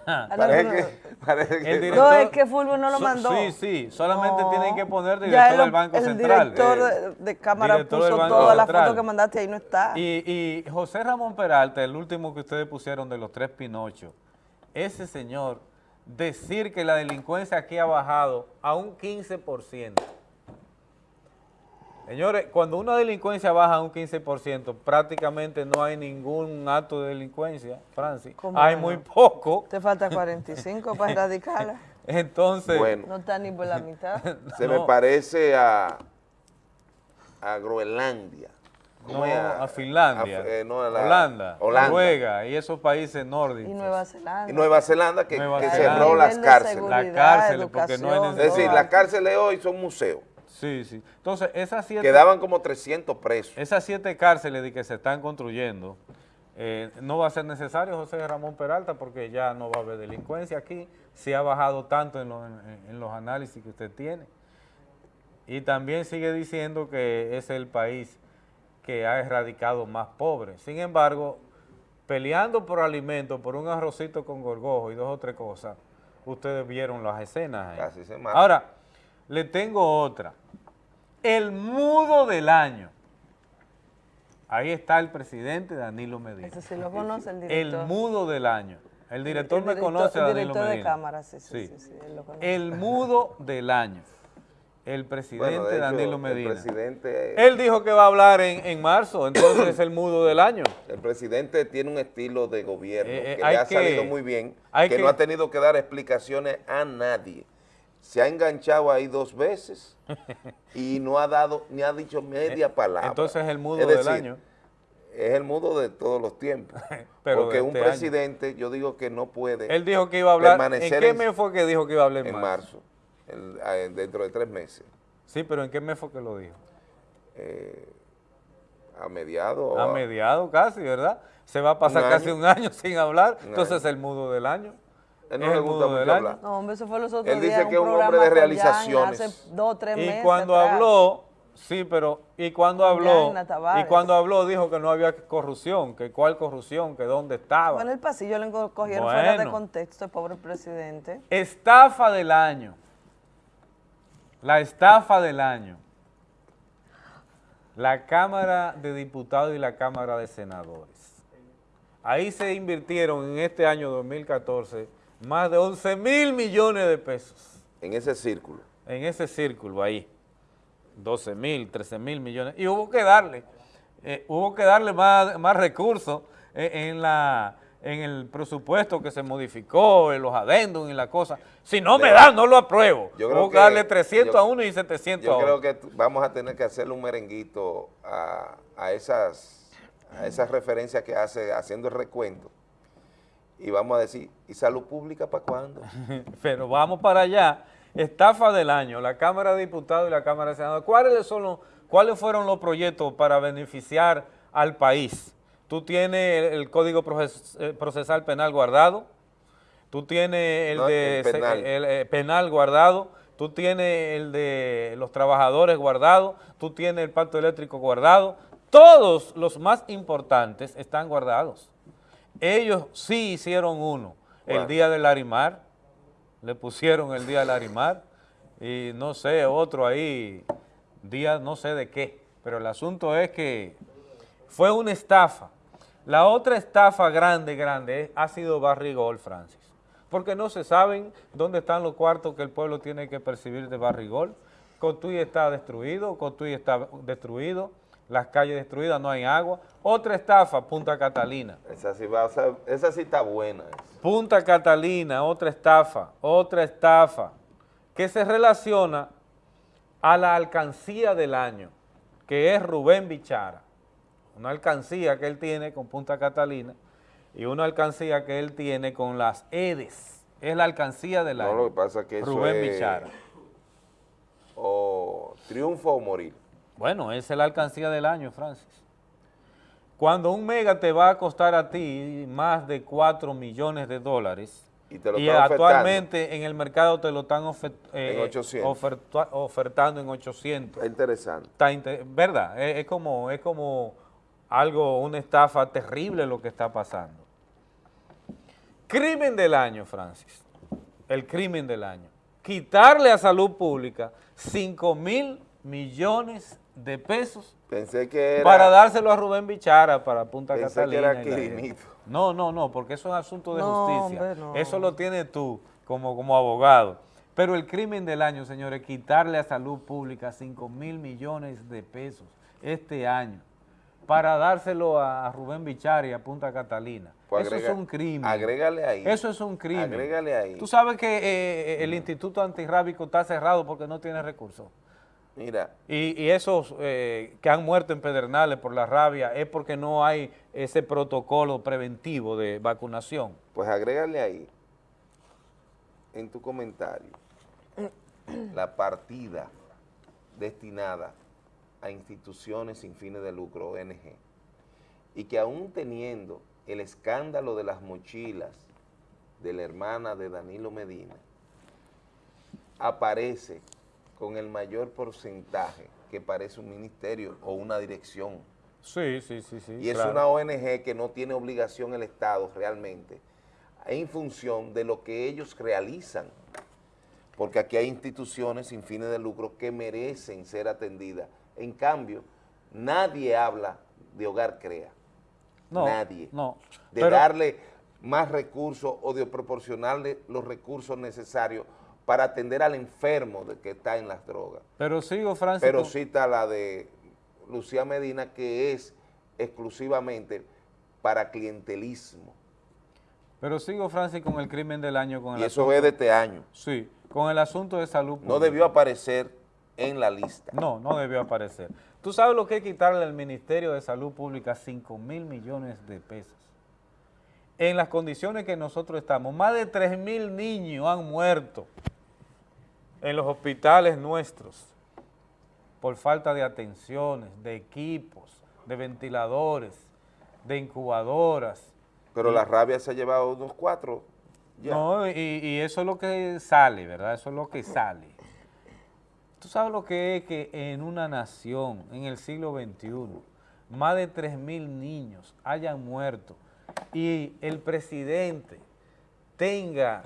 [SPEAKER 2] Parece
[SPEAKER 4] no,
[SPEAKER 2] que, parece que-
[SPEAKER 1] El
[SPEAKER 4] No, es que Fulvio no lo
[SPEAKER 1] So-
[SPEAKER 4] mandó.
[SPEAKER 1] Sí, sí, solamente
[SPEAKER 4] No.
[SPEAKER 1] tienen que poner director
[SPEAKER 4] el-
[SPEAKER 1] del Banco
[SPEAKER 4] el
[SPEAKER 1] Central.
[SPEAKER 4] director
[SPEAKER 1] Eh,
[SPEAKER 4] de, de cámara
[SPEAKER 1] director
[SPEAKER 4] puso todas las fotos que mandaste ahí no está.
[SPEAKER 1] Y, y José Ramón Peralta, el último que ustedes pusieron de los tres Pinochos, ese señor, decir que la delincuencia aquí ha bajado a un 15%. Señores, cuando una delincuencia baja a un 15%, prácticamente no hay ningún acto de delincuencia, Francis.
[SPEAKER 4] ¿Cómo
[SPEAKER 1] Hay
[SPEAKER 4] no?
[SPEAKER 1] muy poco.
[SPEAKER 4] Te falta *laughs* 45 para erradicarla. *laughs*
[SPEAKER 1] Entonces,
[SPEAKER 2] Bueno.
[SPEAKER 4] No está ni por la mitad.
[SPEAKER 2] se
[SPEAKER 1] No.
[SPEAKER 2] me parece a, a Groenlandia. ¿Cómo
[SPEAKER 1] no,
[SPEAKER 2] es?
[SPEAKER 1] a Finlandia,
[SPEAKER 2] a- eh, no, a la-
[SPEAKER 1] Holanda,
[SPEAKER 2] Holanda.
[SPEAKER 1] Noruega y esos países nórdicos.
[SPEAKER 4] Y Nueva Zelanda.
[SPEAKER 2] Y Nueva Zelanda que,
[SPEAKER 1] Nueva
[SPEAKER 2] que
[SPEAKER 1] Zelanda.
[SPEAKER 2] cerró las cárceles.
[SPEAKER 4] seguridad,
[SPEAKER 1] La cárcel, porque no hay
[SPEAKER 4] educación,
[SPEAKER 2] Es decir, las cárceles hoy son museos.
[SPEAKER 1] Sí, sí. Entonces, esas siete,
[SPEAKER 2] Quedaban como 300 presos.
[SPEAKER 1] esas siete cárceles de que se están construyendo, eh, no va a ser necesario José Ramón Peralta porque ya no va a haber delincuencia aquí, se ha bajado tanto en, los- en- en los análisis que usted tiene. Y también sigue diciendo que es el país que ha erradicado más pobres. Sin embargo, peleando por alimentos, por un arrocito con gorgojo y dos o tres cosas, ustedes vieron las escenas ahí.
[SPEAKER 2] Casi se mata.
[SPEAKER 1] Ahora, le tengo otra. El mudo del año. Ahí está el presidente Danilo Medina.
[SPEAKER 4] Ese sí lo conoce el
[SPEAKER 1] El
[SPEAKER 4] director.
[SPEAKER 1] mudo del año. El director
[SPEAKER 4] El
[SPEAKER 1] me conoce a
[SPEAKER 4] el
[SPEAKER 1] Danilo
[SPEAKER 4] director de
[SPEAKER 1] Medina.
[SPEAKER 4] cámara, sí, sí, sí, sí, él lo conoce.
[SPEAKER 1] El mudo del año. El presidente
[SPEAKER 2] Bueno, de hecho,
[SPEAKER 1] Danilo
[SPEAKER 2] el
[SPEAKER 1] Medina.
[SPEAKER 2] presidente-
[SPEAKER 1] Él dijo que va a hablar en, en marzo, entonces es el mudo del año.
[SPEAKER 2] El presidente tiene un estilo de gobierno
[SPEAKER 1] Eh, eh,
[SPEAKER 2] que le ha
[SPEAKER 1] que-
[SPEAKER 2] salido muy bien, que,
[SPEAKER 1] que-
[SPEAKER 2] no ha tenido que dar explicaciones a nadie. Se ha enganchado ahí dos veces y no ha dado ni ha dicho media palabra.
[SPEAKER 1] Eh, Entonces es el mudo
[SPEAKER 2] Es
[SPEAKER 1] del año.
[SPEAKER 2] Es el mudo de todos los tiempos. *laughs*
[SPEAKER 1] Pero
[SPEAKER 2] porque un
[SPEAKER 1] este año.
[SPEAKER 2] presidente, yo digo que no puede
[SPEAKER 1] Él dijo que iba a hablar. ¿En
[SPEAKER 2] permanecer
[SPEAKER 1] qué mes fue que dijo que iba a hablar en,
[SPEAKER 2] en
[SPEAKER 1] marzo?
[SPEAKER 2] marzo, el- eh, dentro de tres meses,
[SPEAKER 1] Sí, pero ¿en qué mes fue que lo dijo?
[SPEAKER 2] eh, a mediados.
[SPEAKER 1] A mediados casi, ¿verdad? Se va a pasar
[SPEAKER 2] Un
[SPEAKER 1] casi
[SPEAKER 2] año.
[SPEAKER 1] un año *laughs* sin hablar,
[SPEAKER 2] Un
[SPEAKER 1] entonces
[SPEAKER 2] año.
[SPEAKER 1] es el mudo del año.
[SPEAKER 2] Él no
[SPEAKER 1] Es
[SPEAKER 2] le
[SPEAKER 1] el
[SPEAKER 2] gusta
[SPEAKER 1] mudo
[SPEAKER 2] mucho
[SPEAKER 1] del año.
[SPEAKER 2] hablar.
[SPEAKER 4] No, hombre, eso fue los otros
[SPEAKER 2] Él
[SPEAKER 4] días
[SPEAKER 2] dice que es un hombre de
[SPEAKER 4] Jan
[SPEAKER 2] realizaciones.
[SPEAKER 4] Hace dos, tres
[SPEAKER 1] Y
[SPEAKER 4] meses
[SPEAKER 1] cuando
[SPEAKER 4] atrás.
[SPEAKER 1] habló, sí, pero, y cuando habló, y cuando habló dijo que no había corrupción, que cuál corrupción, que dónde estaba.
[SPEAKER 4] En el pasillo, le enco- cogieron fuera de
[SPEAKER 1] Bueno.
[SPEAKER 4] contexto el pobre presidente.
[SPEAKER 1] Estafa del año. La estafa del año. La Cámara de Diputados y la Cámara de Senadores. Ahí se invirtieron en este año 2014 más de 11 mil millones de pesos
[SPEAKER 2] En ese círculo.
[SPEAKER 1] en ese círculo ahí. 12 mil, 13 mil millones, y hubo que darle, eh, hubo que darle más, más recursos eh, en, la, en el presupuesto que se modificó, en los adendos y la cosa. Si no me dan, no lo apruebo.
[SPEAKER 2] Yo creo
[SPEAKER 1] que darle
[SPEAKER 2] que-
[SPEAKER 1] 300
[SPEAKER 2] yo-
[SPEAKER 1] a uno y 700 a
[SPEAKER 2] Yo
[SPEAKER 1] otro.
[SPEAKER 2] creo que vamos a tener que hacerle un merenguito a, a esas, a esas referencias que hace haciendo el recuento. Y vamos a decir, ¿y salud pública para cuándo? *laughs*
[SPEAKER 1] Pero vamos para allá. Estafa del año, la Cámara de Diputados y la Cámara de Senadores. ¿Cuáles, son los, ¿Cuáles fueron los proyectos para beneficiar al país? Tú tienes el, Código eh, Procesal Penal guardado, tú tienes el
[SPEAKER 2] No,
[SPEAKER 1] de
[SPEAKER 2] el
[SPEAKER 1] se-
[SPEAKER 2] penal.
[SPEAKER 1] el, eh, penal guardado, tú tienes el de los trabajadores guardado, tú tienes el pacto eléctrico guardado. Todos los más importantes están guardados. Ellos sí hicieron uno, el día del Larimar, le pusieron el día del Larimar, y no sé, otro ahí, día no sé de qué, pero el asunto es que fue una estafa. La otra estafa grande, grande, es- ha sido Barrigol, Francis, porque no se saben dónde están los cuartos que el pueblo tiene que percibir de Barrigol. Cotuí está destruido, Cotuí está destruido, las calles destruidas, no hay agua. Otra estafa, Punta Catalina.
[SPEAKER 2] Esa sí, va, esa sí está buena.
[SPEAKER 1] Punta Catalina, otra estafa, otra estafa, que se relaciona a la alcancía del año, que es Rubén Bichara. Una alcancía que él tiene con Punta Catalina y una alcancía que él tiene con las EDES. Es la alcancía del
[SPEAKER 2] No,
[SPEAKER 1] año.
[SPEAKER 2] lo que pasa es que eso
[SPEAKER 1] Rubén
[SPEAKER 2] es-
[SPEAKER 1] Bichara.
[SPEAKER 2] O triunfo o morir.
[SPEAKER 1] Bueno, esa es la alcancía del año, Francis. Cuando un mega te va a costar a ti más de 4 millones de dólares
[SPEAKER 2] Y te lo
[SPEAKER 1] y
[SPEAKER 2] están ofertando.
[SPEAKER 1] actualmente en el mercado te lo están eh,
[SPEAKER 2] En 800.
[SPEAKER 1] ofertua- ofertando en 800.
[SPEAKER 2] Está interesante.
[SPEAKER 1] Está ¿Verdad? Es, es como, es como algo, una estafa terrible lo que está pasando. Crimen del año, Francis. El crimen del año. Quitarle a salud pública 5 mil millones de pesos
[SPEAKER 2] Pensé que era...
[SPEAKER 1] para dárselo a Rubén Bichara para Punta
[SPEAKER 2] Pensé que
[SPEAKER 1] Catalina.
[SPEAKER 2] era
[SPEAKER 1] la-
[SPEAKER 2] Quirinito.
[SPEAKER 1] No, no, no, porque eso es asunto de
[SPEAKER 4] No,
[SPEAKER 1] justicia.
[SPEAKER 4] hombre, no.
[SPEAKER 1] Eso lo tienes tú como, como abogado. Pero el crimen del año, señores, quitarle a salud pública 5 mil millones de pesos este año para dárselo a Rubén Bichara y a Punta Catalina.
[SPEAKER 2] Pues
[SPEAKER 1] eso
[SPEAKER 2] agrega-
[SPEAKER 1] es un crimen.
[SPEAKER 2] agrégale ahí.
[SPEAKER 1] Eso es un crimen.
[SPEAKER 2] Agrégale ahí.
[SPEAKER 1] Tú sabes que eh, el Instituto Antirrábico está cerrado porque no tiene recursos.
[SPEAKER 2] Mira,
[SPEAKER 1] Y, y esos eh, que han muerto en Pedernales por la rabia es porque no hay ese protocolo preventivo de vacunación.
[SPEAKER 2] pues agrégale ahí, en tu comentario, la partida destinada a instituciones sin fines de lucro, ONG, y que aún teniendo el escándalo de las mochilas de la hermana de Danilo Medina, aparece con el mayor porcentaje que parece un ministerio o una dirección.
[SPEAKER 1] Sí, sí, sí, sí.
[SPEAKER 2] Y es
[SPEAKER 1] claro.
[SPEAKER 2] una ONG que no tiene obligación el Estado realmente en función de lo que ellos realizan. Porque aquí hay instituciones sin fines de lucro que merecen ser atendidas. En cambio, nadie habla de Hogar Crea.
[SPEAKER 1] No,
[SPEAKER 2] nadie.
[SPEAKER 1] no.
[SPEAKER 2] De
[SPEAKER 1] Pero-
[SPEAKER 2] darle más recursos o de proporcionarle los recursos necesarios para atender al enfermo de que está en las drogas.
[SPEAKER 1] Pero sigo, Francis.
[SPEAKER 2] Pero
[SPEAKER 1] con-
[SPEAKER 2] sí está la de Lucía Medina, que es exclusivamente para clientelismo.
[SPEAKER 1] Pero sigo, Francis, con el crimen del año. Con el
[SPEAKER 2] Y eso
[SPEAKER 1] asunto-
[SPEAKER 2] es de este año.
[SPEAKER 1] Sí, con el asunto de salud
[SPEAKER 2] No debió aparecer en la lista.
[SPEAKER 1] No, no debió aparecer. ¿Tú sabes lo que es quitarle al Ministerio de Salud Pública 5 mil millones de pesos? En las condiciones que nosotros estamos, más de 3 mil niños han muerto en los hospitales nuestros por falta de atenciones, de equipos, de ventiladores, de incubadoras.
[SPEAKER 2] Pero
[SPEAKER 1] Y-
[SPEAKER 2] la rabia se ha llevado unos cuatro. Ya.
[SPEAKER 1] no, y, y eso es lo que sale, ¿verdad? Eso es lo que sale. Tú sabes lo que es que en una nación, en el siglo XXI, más de 3 mil niños hayan muerto y el presidente tenga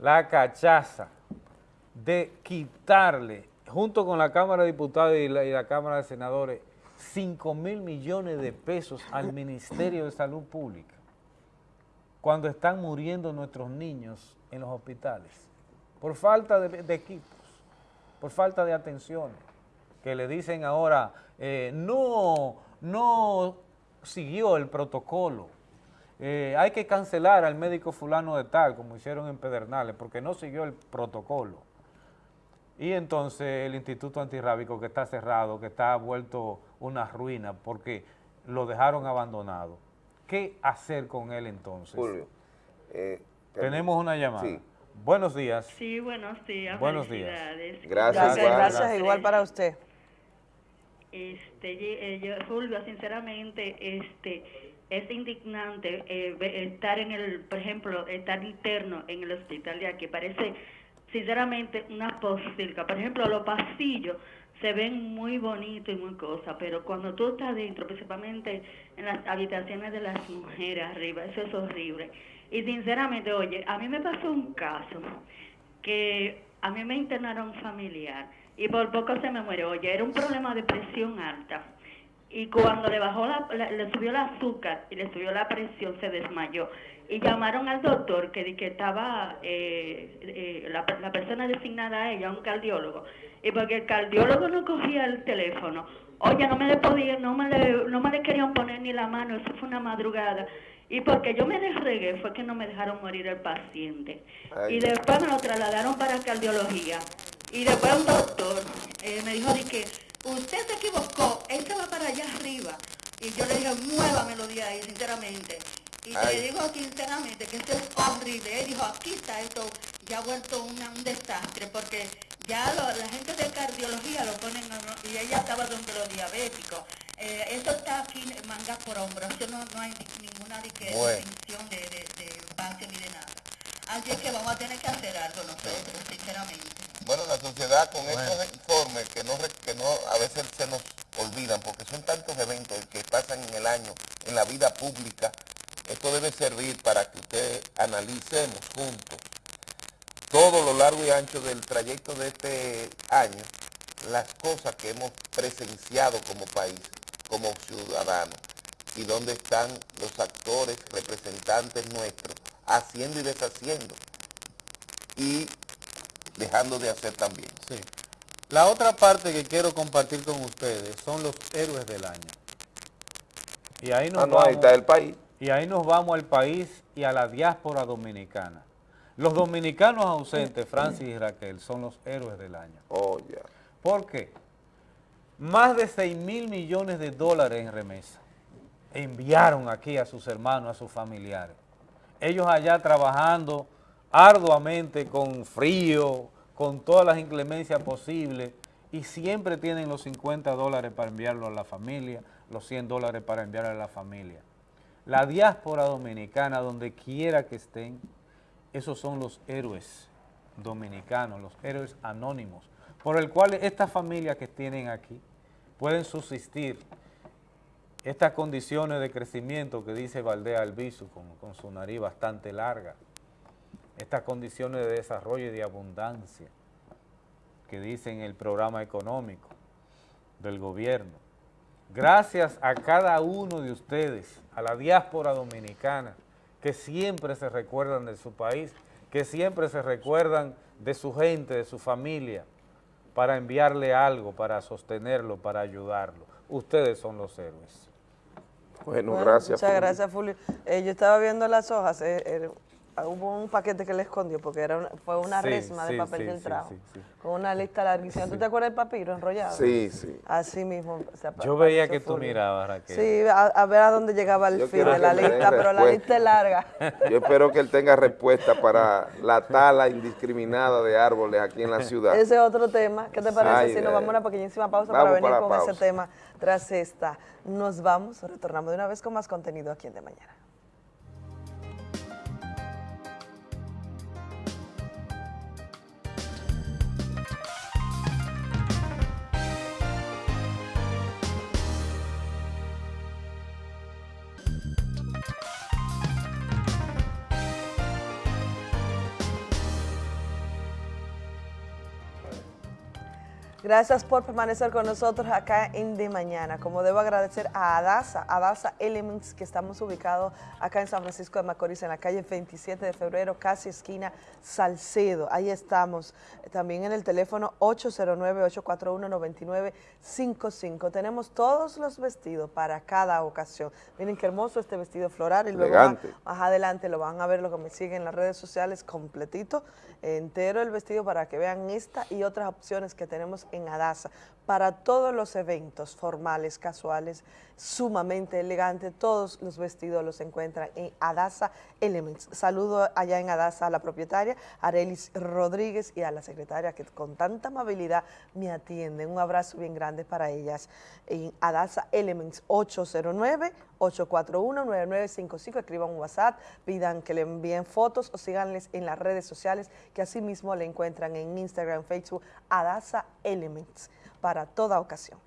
[SPEAKER 1] la cachaza de quitarle, junto con la Cámara de Diputados y la, Cámara de Senadores, 5 mil millones de pesos al Ministerio de Salud Pública cuando están muriendo nuestros niños en los hospitales, por falta de, de equipos, por falta de atenciones. que le dicen ahora, eh, no, no siguió el protocolo. Eh, hay que cancelar al médico fulano de tal, como hicieron en Pedernales, porque no siguió el protocolo. Y entonces el Instituto Antirrábico que está cerrado, que está vuelto una ruina, porque lo dejaron abandonado. ¿Qué hacer con él entonces?
[SPEAKER 2] Julio, eh,
[SPEAKER 1] Tenemos una llamada.
[SPEAKER 2] Sí.
[SPEAKER 1] Buenos días.
[SPEAKER 21] Sí, buenos días.
[SPEAKER 1] Buenos días.
[SPEAKER 2] Gracias,
[SPEAKER 4] Gracias,
[SPEAKER 2] igual.
[SPEAKER 4] gracias, igual para usted.
[SPEAKER 21] Este, eh, yo, Fulvio, sinceramente, este, es indignante eh, estar en el, por ejemplo, estar interno en el hospital de aquí. Parece, sinceramente, una posilga. Por ejemplo, los pasillos se ven muy bonitos y muy cosas, pero cuando tú estás dentro, principalmente en las habitaciones de las mujeres arriba, eso es horrible. Y sinceramente, oye, a mí me pasó un caso que a mí me internaron familiar y por poco se me muere. Oye, era un problema de presión alta. Y cuando le bajó la, la- le subió el azúcar y le subió la presión, se desmayó. Y llamaron al doctor que, que estaba eh, eh, la, la persona designada a ella, un cardiólogo. Y porque el cardiólogo no cogía el teléfono, oye, no me le podía, no me le, no me le querían poner ni la mano, eso fue una madrugada. Y porque yo me desregué fue que no me dejaron morir el paciente.
[SPEAKER 2] Ay.
[SPEAKER 21] Y después me lo trasladaron para cardiología. Y después un doctor eh, me dijo de que usted se equivocó, él se va para allá arriba. Y yo le dije, muévamelo de ahí, sinceramente. Y
[SPEAKER 2] Ay.
[SPEAKER 21] te digo sinceramente que esto es horrible. Él dijo, aquí está esto, ya ha vuelto una- un desastre, porque ya lo- la gente de cardiología lo ponen, y ella estaba donde los diabéticos. Eh, eso está aquí manga por hombro, eso no, no hay ni- ninguna de que-
[SPEAKER 2] Bueno.
[SPEAKER 21] distinción de, de, de base ni de nada. Así es que vamos a tener que hacer algo nosotros, sinceramente.
[SPEAKER 3] Bueno, la sociedad con estos informes que no, que no a veces se nos olvidan, porque son tantos eventos que pasan en el año en la vida pública, esto debe servir para que usted analicemos juntos todo lo largo y ancho del trayecto de este año, las cosas que hemos presenciado como país, como ciudadanos, y dónde están los actores, representantes nuestros, haciendo y deshaciendo, y dejando de hacer también.
[SPEAKER 1] Sí. La otra parte que quiero compartir con ustedes son los héroes del año. Y ahí nos
[SPEAKER 2] Ah, no, ahí
[SPEAKER 1] vamos,
[SPEAKER 2] está el país.
[SPEAKER 1] Y ahí nos vamos al país y a la diáspora dominicana. Los dominicanos ausentes, Francis y Raquel, son los héroes del año.
[SPEAKER 2] Oh, ya.
[SPEAKER 1] ¿Por qué? Más de 6 mil millones de dólares en remesa enviaron aquí a sus hermanos, a sus familiares. Ellos allá trabajando arduamente, con frío, con todas las inclemencias posibles, y siempre tienen los 50 dólares para enviarlo a la familia, los 100 dólares para enviarlo a la familia. La diáspora dominicana, donde quiera que estén, esos son los héroes dominicanos, los héroes anónimos, por el cual estas familias que tienen aquí pueden subsistir estas condiciones de crecimiento que dice Valdea Albizu con, con su nariz bastante larga, estas condiciones de desarrollo y de abundancia que dicen el programa económico del gobierno. Gracias a cada uno de ustedes, a la diáspora dominicana, que siempre se recuerdan de su país, que siempre se recuerdan de su gente, de su familia, para enviarle algo, para sostenerlo, para ayudarlo. Ustedes son los héroes.
[SPEAKER 2] Bueno,
[SPEAKER 4] Bueno,
[SPEAKER 2] gracias.
[SPEAKER 4] Muchas
[SPEAKER 2] Fulvio.
[SPEAKER 4] gracias, Fulvio. Eh, yo estaba viendo las hojas, eh, eh, hubo un paquete que le escondió porque era una- fue una
[SPEAKER 1] Sí,
[SPEAKER 4] resma de papel
[SPEAKER 1] sí, sí, sí.
[SPEAKER 4] con una lista larguísima. ¿Tú te acuerdas del papiro enrollado?
[SPEAKER 2] Sí, sí.
[SPEAKER 4] Así mismo. se apa-
[SPEAKER 1] Yo veía que tú mirabas, Raquel.
[SPEAKER 4] Sí, a, a ver a dónde llegaba el
[SPEAKER 2] Yo
[SPEAKER 4] fin de la lista, pero la lista es larga. *laughs*
[SPEAKER 2] Yo espero que él tenga respuesta para la tala indiscriminada de árboles aquí en la *laughs* ciudad.
[SPEAKER 4] Ese es otro tema. ¿Qué te parece
[SPEAKER 2] Ay,
[SPEAKER 4] si nos
[SPEAKER 2] ay.
[SPEAKER 4] vamos a una pequeñísima pausa
[SPEAKER 2] Vamos
[SPEAKER 4] para venir
[SPEAKER 2] para
[SPEAKER 4] con ese tema tras esta? Nos vamos, retornamos de una vez con más contenido aquí en De Mañana. Gracias por permanecer con nosotros acá en De Mañana. Como debo agradecer a Adasa, Adasa Elements, que estamos ubicados acá en San Francisco de Macorís, en la calle 27 de febrero, casi esquina Salcedo. Ahí estamos. También en el teléfono 809-841-9955. Tenemos todos los vestidos para cada ocasión. Miren qué hermoso este vestido floral. Y luego más adelante lo van a ver, lo que me siguen en las redes sociales, completito, entero el vestido para que vean esta y otras opciones que tenemos en Adasa para todos los eventos formales, casuales, sumamente elegantes, todos los vestidos los encuentran en Adasa Elements. Saludo allá en Adasa a la propietaria, Arelis Rodríguez, y a la secretaria que con tanta amabilidad me atienden. Un abrazo bien grande para ellas en Adasa Elements 809-841-9955. Escriban un WhatsApp, pidan que le envíen fotos o síganles en las redes sociales que así mismo le encuentran en Instagram, Facebook, Adasa Elements para toda ocasión.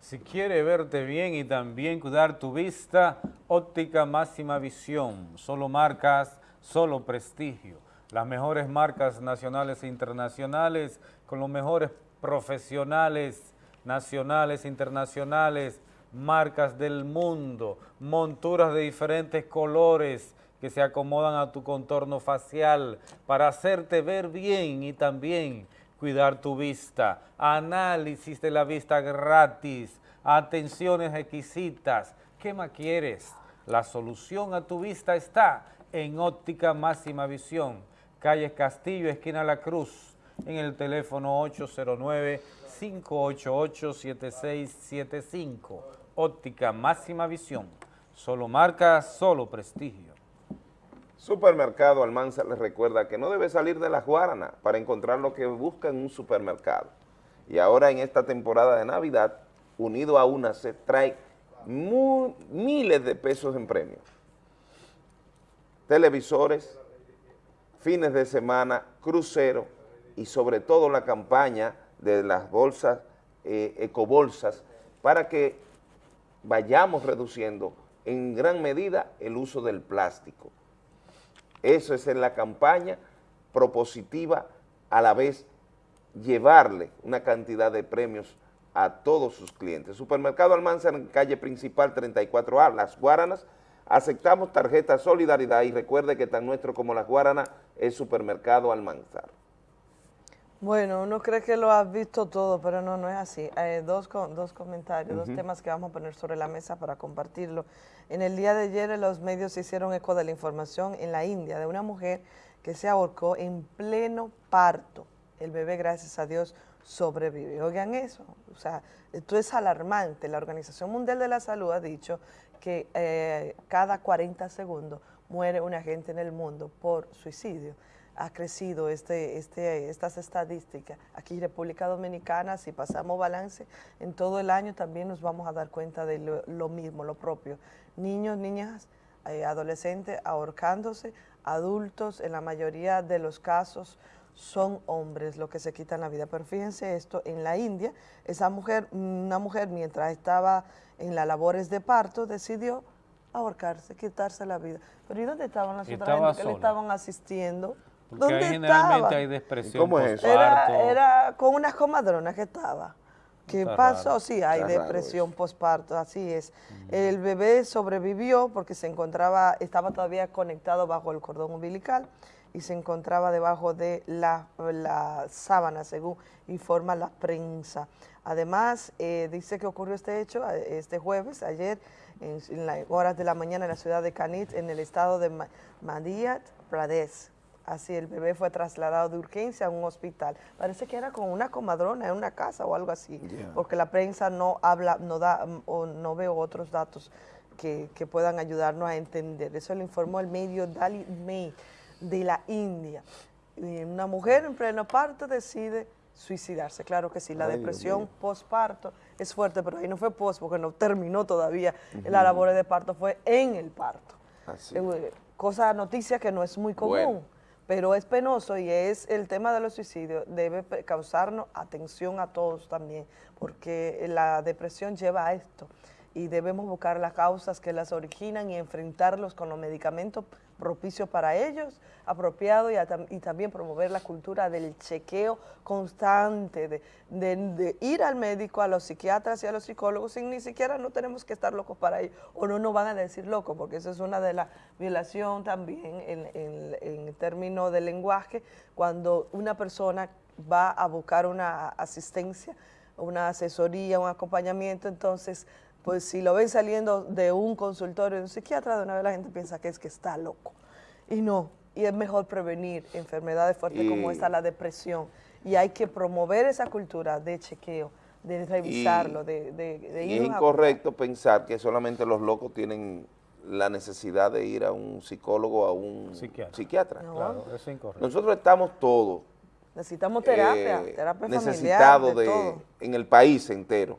[SPEAKER 1] Si quiere verte bien y también cuidar tu vista, óptica máxima visión, solo marcas, solo prestigio. Las mejores marcas nacionales e internacionales con los mejores profesionales nacionales, internacionales, marcas del mundo, monturas de diferentes colores que se acomodan a tu contorno facial para hacerte ver bien y también cuidar tu vista, análisis de la vista gratis, atenciones exquisitas. ¿Qué más quieres? La solución a tu vista está en Óptica Máxima Visión, calle Castillo, esquina La Cruz, en el teléfono 809-588-7675. Óptica Máxima Visión, solo marca, solo prestigio.
[SPEAKER 2] Supermercado Almanza les recuerda que no debe salir de la Guarana para encontrar lo que busca en un supermercado. Y ahora en esta temporada de Navidad, unido a una se trae miles de pesos en premios. Televisores, fines de semana, crucero y sobre todo la campaña de las bolsas, eh, ecobolsas, para que vayamos reduciendo en gran medida el uso del plástico. Eso es en la campaña propositiva, a la vez llevarle una cantidad de premios a todos sus clientes. Supermercado Almanzar en calle principal 34A, Las Guaranas, aceptamos tarjeta Solidaridad y recuerde que tan nuestro como Las Guaranas es Supermercado Almanzar.
[SPEAKER 4] Bueno, uno cree que lo has visto todo, pero no, no es así. Eh, dos, dos comentarios, dos temas que vamos a poner sobre la mesa para compartirlo. En el día de ayer los medios hicieron eco de la información en la India de una mujer que se ahorcó en pleno parto. El bebé, gracias a Dios, sobrevive. Oigan eso, o sea, esto es alarmante. La Organización Mundial de la Salud ha dicho que eh, cada 40 segundos muere una gente en el mundo por suicidio ha crecido este, este, estas estadísticas. Aquí en República Dominicana, si pasamos balance en todo el año, también nos vamos a dar cuenta de lo, lo mismo, lo propio. Niños, niñas, eh, adolescentes ahorcándose, adultos, en la mayoría de los casos son hombres los que se quitan la vida. Pero fíjense esto, en la India, esa mujer, una mujer mientras estaba en las labores de parto, decidió ahorcarse, quitarse la vida. Pero ¿y dónde estaban las otras que le estaban asistiendo?
[SPEAKER 1] Porque
[SPEAKER 4] ¿Dónde
[SPEAKER 1] ahí generalmente
[SPEAKER 4] estaba?
[SPEAKER 1] hay depresión
[SPEAKER 2] ¿Cómo es eso?
[SPEAKER 4] Era, era con una comadrona que estaba. ¿Qué
[SPEAKER 1] Está
[SPEAKER 4] pasó?
[SPEAKER 1] raro.
[SPEAKER 4] Sí, hay
[SPEAKER 2] Está
[SPEAKER 4] depresión postparto, así es. El bebé sobrevivió porque se encontraba, estaba todavía conectado bajo el cordón umbilical y se encontraba debajo de la, la sábana, según informa la prensa. Además, eh, dice que ocurrió este hecho eh, este jueves, ayer, en, en las horas de la mañana en la ciudad de Kanit, en el estado de Ma- Madhya Pradesh. Así, el bebé fue trasladado de urgencia a un hospital. Parece que era con una comadrona en una casa o algo así, porque la prensa no habla, no da mm, o no veo otros datos que, que puedan ayudarnos a entender. Eso lo informó el medio Daily Mail de la India. Y una mujer en pleno parto decide suicidarse. Claro que sí, la
[SPEAKER 2] Ay,
[SPEAKER 4] depresión
[SPEAKER 2] mío.
[SPEAKER 4] postparto es fuerte, pero ahí no fue post porque no terminó todavía la labor de parto, fue en el parto.
[SPEAKER 2] Así.
[SPEAKER 4] Eh, Cosa, noticia que no es muy común,
[SPEAKER 2] Bueno.
[SPEAKER 4] Pero es penoso y es el tema de los suicidios, debe causarnos atención a todos también, porque la depresión lleva a esto. y debemos buscar las causas que las originan y enfrentarlos con los medicamentos propicios para ellos, apropiados y, también promover la cultura del chequeo constante, de, ir al médico, a los psiquiatras y a los psicólogos, sin ni siquiera no tenemos que estar locos para ir, o no nos van a decir locos, porque eso es una de las violaciones también en, en, en términos de lenguaje, cuando una persona va a buscar una asistencia, una asesoría, un acompañamiento, entonces, pues si lo ven saliendo de un consultorio de un psiquiatra, de una vez la gente piensa que es que está loco. Y no, y es mejor prevenir enfermedades fuertes como esta, la depresión. Y hay que promover esa cultura de chequeo, de revisarlo, de, de, de
[SPEAKER 2] Y es
[SPEAKER 4] a-
[SPEAKER 2] incorrecto pensar que solamente los locos tienen la necesidad de ir a un psicólogo o a un psiquiatra.
[SPEAKER 4] No.
[SPEAKER 1] Claro, eso es incorrecto.
[SPEAKER 2] Nosotros estamos todos
[SPEAKER 4] Necesitamos terapia,
[SPEAKER 2] eh,
[SPEAKER 4] terapia
[SPEAKER 2] necesitados
[SPEAKER 4] familiar, de,
[SPEAKER 2] de,
[SPEAKER 4] todo.
[SPEAKER 2] en el país entero,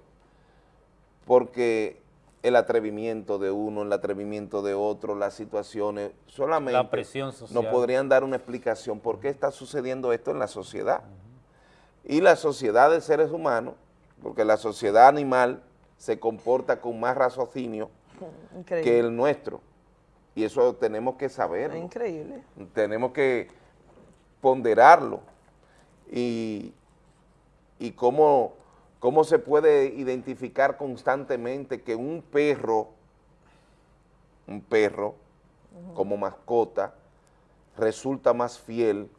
[SPEAKER 2] porque el atrevimiento de uno, el atrevimiento de otro, las situaciones, solamente
[SPEAKER 1] La presión social.
[SPEAKER 2] nos podrían dar una explicación por qué está sucediendo esto en la sociedad. Y la sociedad de seres humanos, porque la sociedad animal se comporta con más raciocinio
[SPEAKER 4] Increíble.
[SPEAKER 2] que el nuestro, y eso tenemos que saberlo
[SPEAKER 4] Es increíble.
[SPEAKER 2] tenemos que ponderarlo y, y cómo, cómo se puede identificar constantemente que un perro, un perro como mascota, resulta más fiel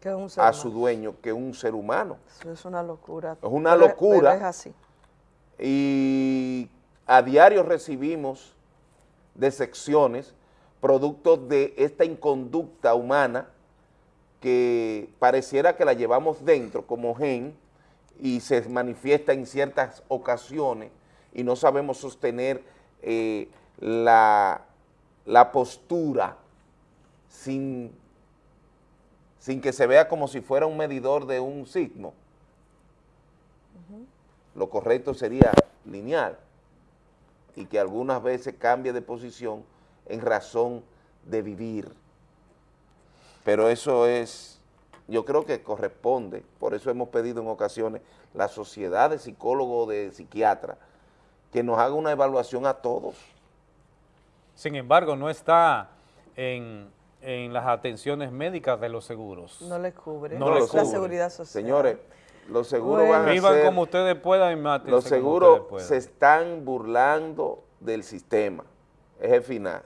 [SPEAKER 4] Que un ser
[SPEAKER 2] a su dueño que un ser humano.
[SPEAKER 4] Eso es una locura.
[SPEAKER 2] Es una
[SPEAKER 4] Pero-
[SPEAKER 2] locura.
[SPEAKER 4] pero es así.
[SPEAKER 2] Y a diario recibimos decepciones producto de esta inconducta humana que pareciera que la llevamos dentro como gen y se manifiesta en ciertas ocasiones y no sabemos sostener eh, la, la postura sin, sin que se vea como si fuera un medidor de un signo. Lo correcto sería lineal y que algunas veces cambie de posición en razón de vivir. Pero eso es, yo creo que corresponde, por eso hemos pedido en ocasiones la sociedad de psicólogos, de psiquiatras, que nos haga una evaluación a todos.
[SPEAKER 1] Sin embargo, no está en, en las atenciones médicas de los seguros.
[SPEAKER 4] No le cubre.
[SPEAKER 1] No
[SPEAKER 2] le
[SPEAKER 4] la
[SPEAKER 2] cubre.
[SPEAKER 4] seguridad social.
[SPEAKER 2] Señores, los seguros
[SPEAKER 4] Bueno.
[SPEAKER 2] van a
[SPEAKER 1] Vivan
[SPEAKER 2] ser-
[SPEAKER 1] como ustedes puedan y
[SPEAKER 2] Los seguros se están burlando del sistema, es el final.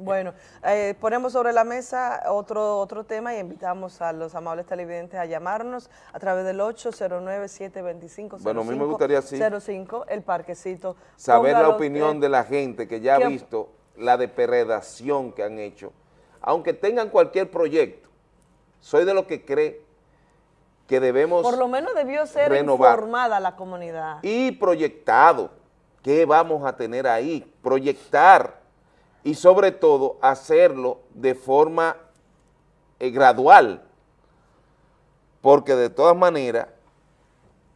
[SPEAKER 4] Bueno, eh, ponemos sobre la mesa otro, otro tema y invitamos a los amables televidentes a llamarnos a través del 809-725-0505,
[SPEAKER 2] Bueno, a mí me gustaría, sí.
[SPEAKER 4] el parquecito.
[SPEAKER 2] saber la opinión de la gente que ya ha
[SPEAKER 4] ¿Qué-
[SPEAKER 2] visto la depredación que han hecho. Aunque tengan cualquier proyecto, soy de los que cree que debemos
[SPEAKER 4] Por lo menos debió ser
[SPEAKER 2] renovar.
[SPEAKER 4] informada la comunidad.
[SPEAKER 2] y proyectado. ¿Qué vamos a tener ahí? Proyectar y sobre todo hacerlo de forma eh, gradual. Porque de todas maneras,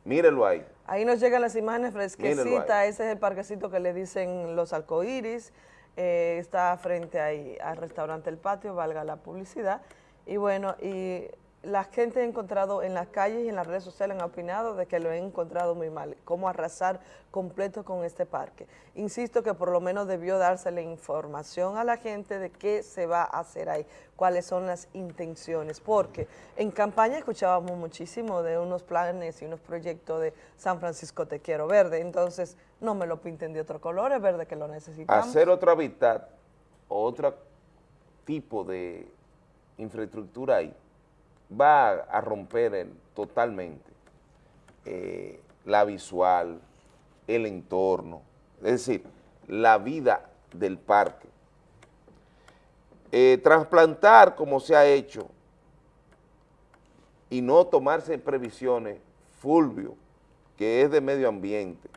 [SPEAKER 2] mírenlo ahí.
[SPEAKER 4] Ahí nos llegan las imágenes fresquecitas, ese es el parquecito que le dicen los arcoíris, eh, está frente ahí al restaurante El Patio, valga la publicidad, y bueno, y la gente ha encontrado en las calles y en las redes sociales han opinado de que lo han encontrado muy mal, cómo arrasar completo con este parque. Insisto que por lo menos debió darse la información a la gente de qué se va a hacer ahí, cuáles son las intenciones, porque en campaña escuchábamos muchísimo de unos planes y unos proyectos de San Francisco Te Quiero Verde, entonces no me lo pinten de otro color, es verde que lo necesitamos.
[SPEAKER 2] hacer otro hábitat, otro tipo de infraestructura ahí, va a, romper totalmente eh, la visual, el entorno, es decir, la vida del parque. Eh, trasplantar como se ha hecho y no tomarse previsiones, Fulvio, que es de medio ambiente,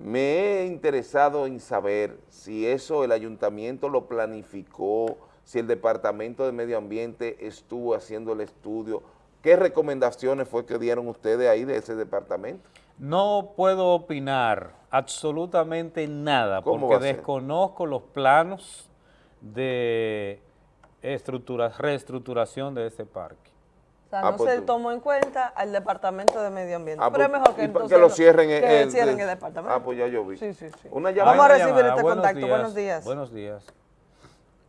[SPEAKER 2] me he interesado en saber si eso el ayuntamiento lo planificó, si el departamento de medio ambiente estuvo haciendo el estudio, ¿qué recomendaciones fue que dieron ustedes ahí de ese departamento?
[SPEAKER 1] No puedo opinar absolutamente nada
[SPEAKER 2] ¿Cómo
[SPEAKER 1] porque desconozco los planos de estructura, reestructuración de ese parque.
[SPEAKER 4] sea,
[SPEAKER 2] Ah,
[SPEAKER 4] no
[SPEAKER 2] pues
[SPEAKER 4] se
[SPEAKER 2] tú.
[SPEAKER 4] tomó en cuenta al Departamento de Medio Ambiente.
[SPEAKER 2] Ah,
[SPEAKER 4] Pero es
[SPEAKER 2] pues,
[SPEAKER 4] mejor que entonces
[SPEAKER 2] que lo cierren en-
[SPEAKER 4] que
[SPEAKER 2] en-
[SPEAKER 4] cierren
[SPEAKER 2] de-
[SPEAKER 4] el departamento.
[SPEAKER 2] Ah, pues ya yo vi.
[SPEAKER 4] Sí, sí, sí.
[SPEAKER 2] Una llamada.
[SPEAKER 4] Vamos a recibir este
[SPEAKER 1] Buenos
[SPEAKER 4] contacto.
[SPEAKER 1] días.
[SPEAKER 4] Buenos días.
[SPEAKER 1] Buenos días.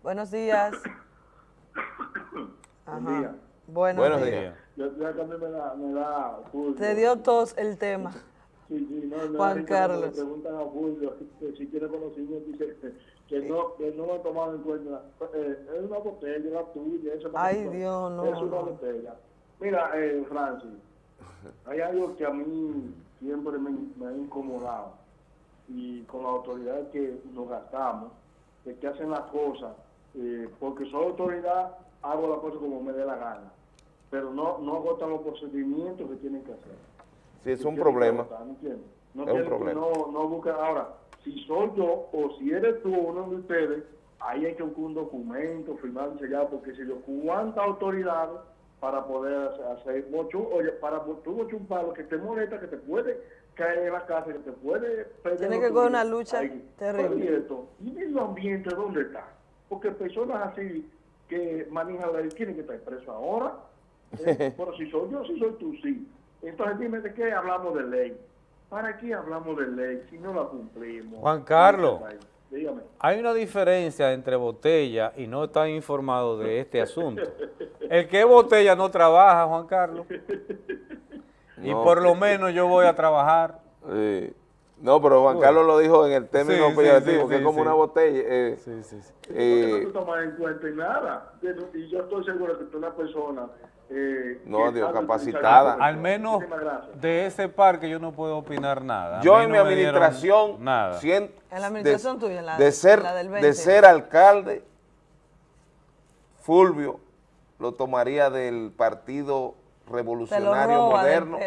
[SPEAKER 4] Buenos días.
[SPEAKER 15] Buen día.
[SPEAKER 4] Buenos,
[SPEAKER 2] Buenos
[SPEAKER 4] días.
[SPEAKER 2] días.
[SPEAKER 15] Yo, yo también me da, me da Fulvio.
[SPEAKER 4] Te dio tos el tema.
[SPEAKER 15] Sí, sí, no, no,
[SPEAKER 4] Juan Carlos.
[SPEAKER 15] Me preguntan a Fulvio que si tiene conocimiento y que, que no, que no lo han tomado en cuenta. Eh, es una botella, la tuya. Eso no-
[SPEAKER 4] Ay, Dios, no,
[SPEAKER 15] Es una botella. Mira, eh, Francis, hay algo que a mí siempre me, me ha incomodado y con la autoridad que nos gastamos, de que hacen las cosas, eh, porque soy autoridad, hago las cosas como me dé la gana, pero no, no agotan los procedimientos que tienen que hacer.
[SPEAKER 2] Sí, es un problema.
[SPEAKER 15] No
[SPEAKER 2] Es un problema.
[SPEAKER 15] No, no buscan ahora, si soy yo o si eres tú o uno de ustedes, ahí hay que buscar un documento, firmar y sellar, porque si yo, ¿cuánta autoridad para poder hacer, hacer mochu- oye, para tú mochar un palo que te molesta, que te puede caer en la casa, que te puede... perder
[SPEAKER 4] Tiene que coger una lucha
[SPEAKER 15] Ahí.
[SPEAKER 4] terrible.
[SPEAKER 15] Oye, esto, ¿Y medio ambiente dónde está? Porque personas así que manejan la ley tienen que estar presos ahora. *laughs* Eh, pero si soy yo, si soy tú, sí. Entonces dime de qué hablamos de ley. ¿Para qué hablamos de ley si no la cumplimos?
[SPEAKER 1] Juan Carlos.
[SPEAKER 15] Dígame.
[SPEAKER 1] Hay una diferencia entre botella y no están informados de este asunto. *laughs* El que es botella no trabaja, Juan Carlos. *laughs* Y
[SPEAKER 2] No.
[SPEAKER 1] por lo menos yo voy a trabajar.
[SPEAKER 2] Sí. No, pero Juan
[SPEAKER 1] Bueno.
[SPEAKER 2] Carlos lo dijo en el término
[SPEAKER 1] Sí, sí,
[SPEAKER 2] peyorativo,
[SPEAKER 1] sí,
[SPEAKER 2] que es
[SPEAKER 1] sí,
[SPEAKER 2] como
[SPEAKER 1] sí.
[SPEAKER 2] una botella. eh, eh,
[SPEAKER 15] Porque no te tomas en cuenta y nada. Y yo estoy seguro que tú eres una persona... Eh,
[SPEAKER 2] No, Dios, capacitada.
[SPEAKER 1] Al menos de ese parque yo no puedo opinar nada.
[SPEAKER 2] Yo en
[SPEAKER 1] no
[SPEAKER 2] mi administración,
[SPEAKER 1] nada.
[SPEAKER 2] cien-
[SPEAKER 4] En la administración tuya, en la-
[SPEAKER 2] de ser,
[SPEAKER 4] la del
[SPEAKER 2] de
[SPEAKER 4] 20.
[SPEAKER 2] ser alcalde, Fulvio lo tomaría del Partido Revolucionario
[SPEAKER 4] roba
[SPEAKER 2] Moderno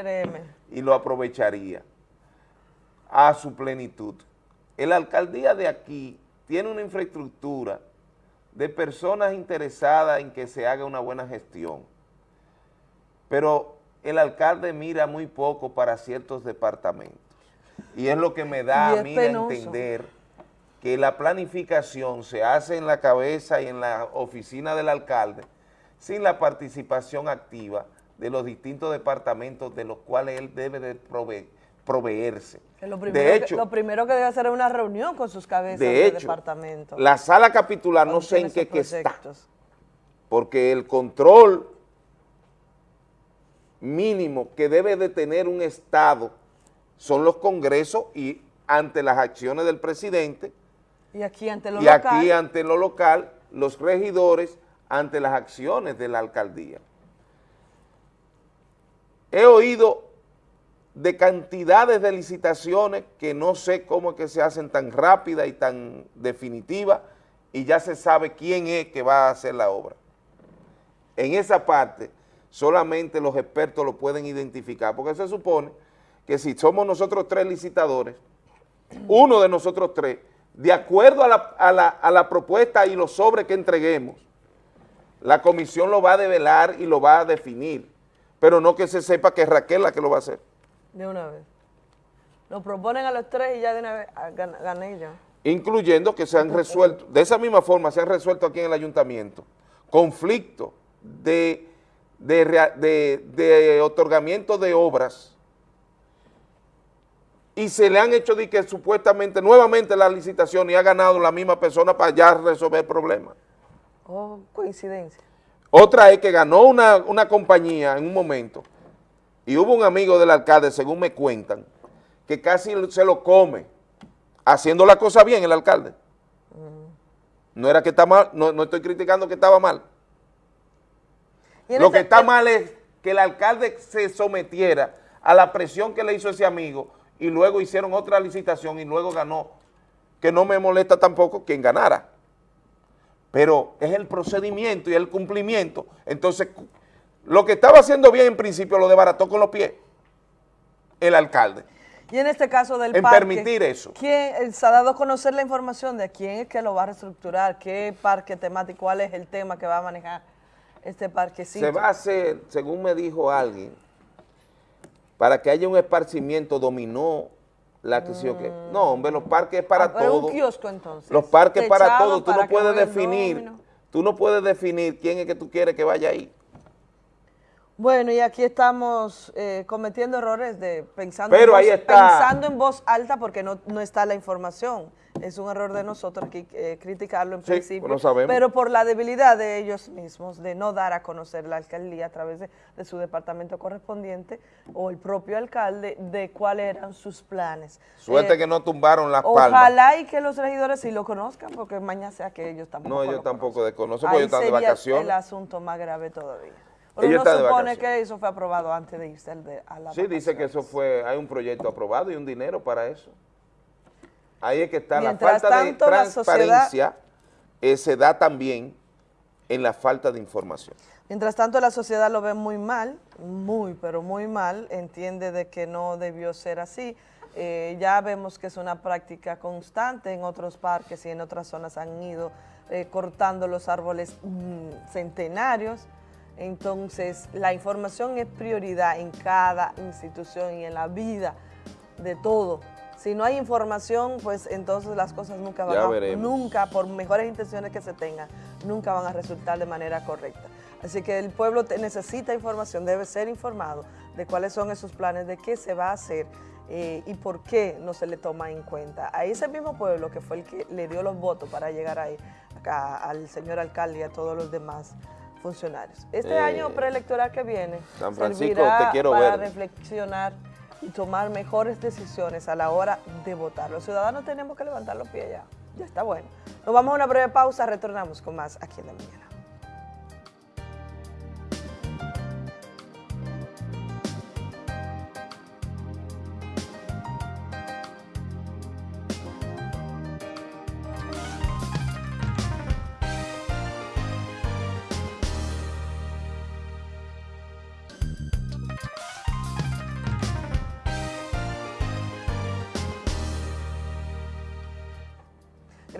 [SPEAKER 2] y lo aprovecharía a su plenitud. La alcaldía de aquí tiene una infraestructura de personas interesadas en que se haga una buena gestión, pero el alcalde mira muy poco para ciertos departamentos. Y es lo que me da a mí a entender que la planificación se hace en la cabeza y en la oficina del alcalde sin la participación activa de los distintos departamentos de los cuales él debe de prove- proveerse.
[SPEAKER 4] Que lo, primero
[SPEAKER 2] De
[SPEAKER 4] que,
[SPEAKER 2] hecho,
[SPEAKER 4] lo primero que debe hacer es una reunión con sus cabezas
[SPEAKER 2] de
[SPEAKER 4] de,
[SPEAKER 2] hecho,
[SPEAKER 4] departamento.
[SPEAKER 2] la sala capitular no sé en qué que está, porque el control mínimo que debe de tener un Estado son los congresos y ante las acciones del presidente
[SPEAKER 4] Y aquí ante lo
[SPEAKER 2] y
[SPEAKER 4] local,
[SPEAKER 2] aquí ante lo local, los regidores ante las acciones de la alcaldía. He oído de cantidades de licitaciones que no sé cómo es que se hacen tan rápidas y tan definitivas y ya se sabe quién es que va a hacer la obra. En esa parte solamente los expertos lo pueden identificar, porque se supone que si somos nosotros tres licitadores, uno de nosotros tres, de acuerdo a la, a la- a la propuesta y los sobres que entreguemos, la comisión lo va a develar y lo va a definir, pero no que se sepa que es Raquel la que lo va a hacer.
[SPEAKER 4] De una vez. Lo proponen a los tres y ya de una vez ah, gan- gané yo.
[SPEAKER 2] incluyendo que se han resuelto, de esa misma forma se han resuelto aquí en el ayuntamiento, conflictos de, de, de- de otorgamiento de obras y se le han hecho de que supuestamente nuevamente la licitación y ha ganado la misma persona para ya resolver el problema.
[SPEAKER 4] Oh, coincidencia.
[SPEAKER 2] Otra es que ganó una, una compañía en un momento y hubo un amigo del alcalde, según me cuentan, que casi se lo come, haciendo la cosa bien el alcalde. No era que está mal, no, no estoy criticando que estaba mal. Lo que está mal es que el alcalde se sometiera a la presión que le hizo ese amigo y luego hicieron otra licitación y luego ganó, que no me molesta tampoco quien ganara. Pero es el procedimiento y el cumplimiento. Entonces, lo que estaba haciendo bien en principio lo desbarató con los pies el alcalde.
[SPEAKER 4] Y en este caso del
[SPEAKER 2] En
[SPEAKER 4] parque,
[SPEAKER 2] permitir eso.
[SPEAKER 4] ¿quién se ha dado a conocer la información de quién es que lo va a reestructurar? ¿Qué parque temático? ¿Cuál es el tema que va a manejar este parquecito?
[SPEAKER 2] Se va a hacer, según me dijo alguien, para que haya un esparcimiento dominó la que sí o qué. No, hombre, los parques es para
[SPEAKER 4] Ah, pero
[SPEAKER 2] todo.
[SPEAKER 4] un kiosco entonces.
[SPEAKER 2] Los parques para
[SPEAKER 4] Techado
[SPEAKER 2] todo. Tú no puedes definir, tú no puedes definir quién es que tú quieres que vaya ahí.
[SPEAKER 4] Bueno, y aquí estamos eh, cometiendo errores de pensando,
[SPEAKER 2] Pero
[SPEAKER 4] en
[SPEAKER 2] ahí
[SPEAKER 4] voz,
[SPEAKER 2] está.
[SPEAKER 4] pensando en voz alta porque no, no está la información. Es un error de nosotros aquí eh, criticarlo en
[SPEAKER 2] Sí,
[SPEAKER 4] principio,
[SPEAKER 2] no sabemos.
[SPEAKER 4] pero por la debilidad de ellos mismos, de no dar a conocer la alcaldía a través de, de su departamento correspondiente o el propio alcalde de cuáles eran sus planes.
[SPEAKER 2] Suerte
[SPEAKER 4] Eh,
[SPEAKER 2] que no tumbaron las palmas.
[SPEAKER 4] Ojalá y que los regidores sí lo conozcan, porque mañana sea que ellos tampoco
[SPEAKER 2] No,
[SPEAKER 4] lo
[SPEAKER 2] yo tampoco desconozco
[SPEAKER 4] Ahí
[SPEAKER 2] porque ellos están de vacaciones.
[SPEAKER 4] el asunto más grave todavía. Pero uno supone que eso fue aprobado antes de irse al de- a la
[SPEAKER 2] Sí, dice que eso fue, hay un proyecto aprobado y un dinero para eso. Ahí es que está
[SPEAKER 4] Mientras
[SPEAKER 2] la falta
[SPEAKER 4] tanto,
[SPEAKER 2] de
[SPEAKER 4] la
[SPEAKER 2] transparencia, eh, se da también en la falta de información.
[SPEAKER 4] Mientras tanto, la sociedad lo ve muy mal, muy, pero muy mal, entiende de que no debió ser así. Eh, ya vemos que es una práctica constante en otros parques y en otras zonas han ido eh, cortando los árboles mm, centenarios. Entonces, la información es prioridad en cada institución y en la vida de todo. Si no hay información, pues entonces las cosas nunca van
[SPEAKER 2] Ya
[SPEAKER 4] a,
[SPEAKER 2] veremos.
[SPEAKER 4] nunca, por mejores intenciones que se tengan, nunca van a resultar de manera correcta. Así que el pueblo necesita información, debe ser informado de cuáles son esos planes, de qué se va a hacer eh, y por qué no se le toma en cuenta. A ese mismo pueblo que fue el que le dio los votos para llegar ahí, acá, al señor alcalde y a todos los demás funcionarios. Este
[SPEAKER 2] Eh,
[SPEAKER 4] año preelectoral que viene
[SPEAKER 2] San Francisco,
[SPEAKER 4] servirá
[SPEAKER 2] te quiero
[SPEAKER 4] para
[SPEAKER 2] ver.
[SPEAKER 4] reflexionar y tomar mejores decisiones a la hora de votar. Los ciudadanos tenemos que levantar los pies ya. Ya está bueno. Nos vamos a una breve pausa, retornamos con más aquí en la mañana.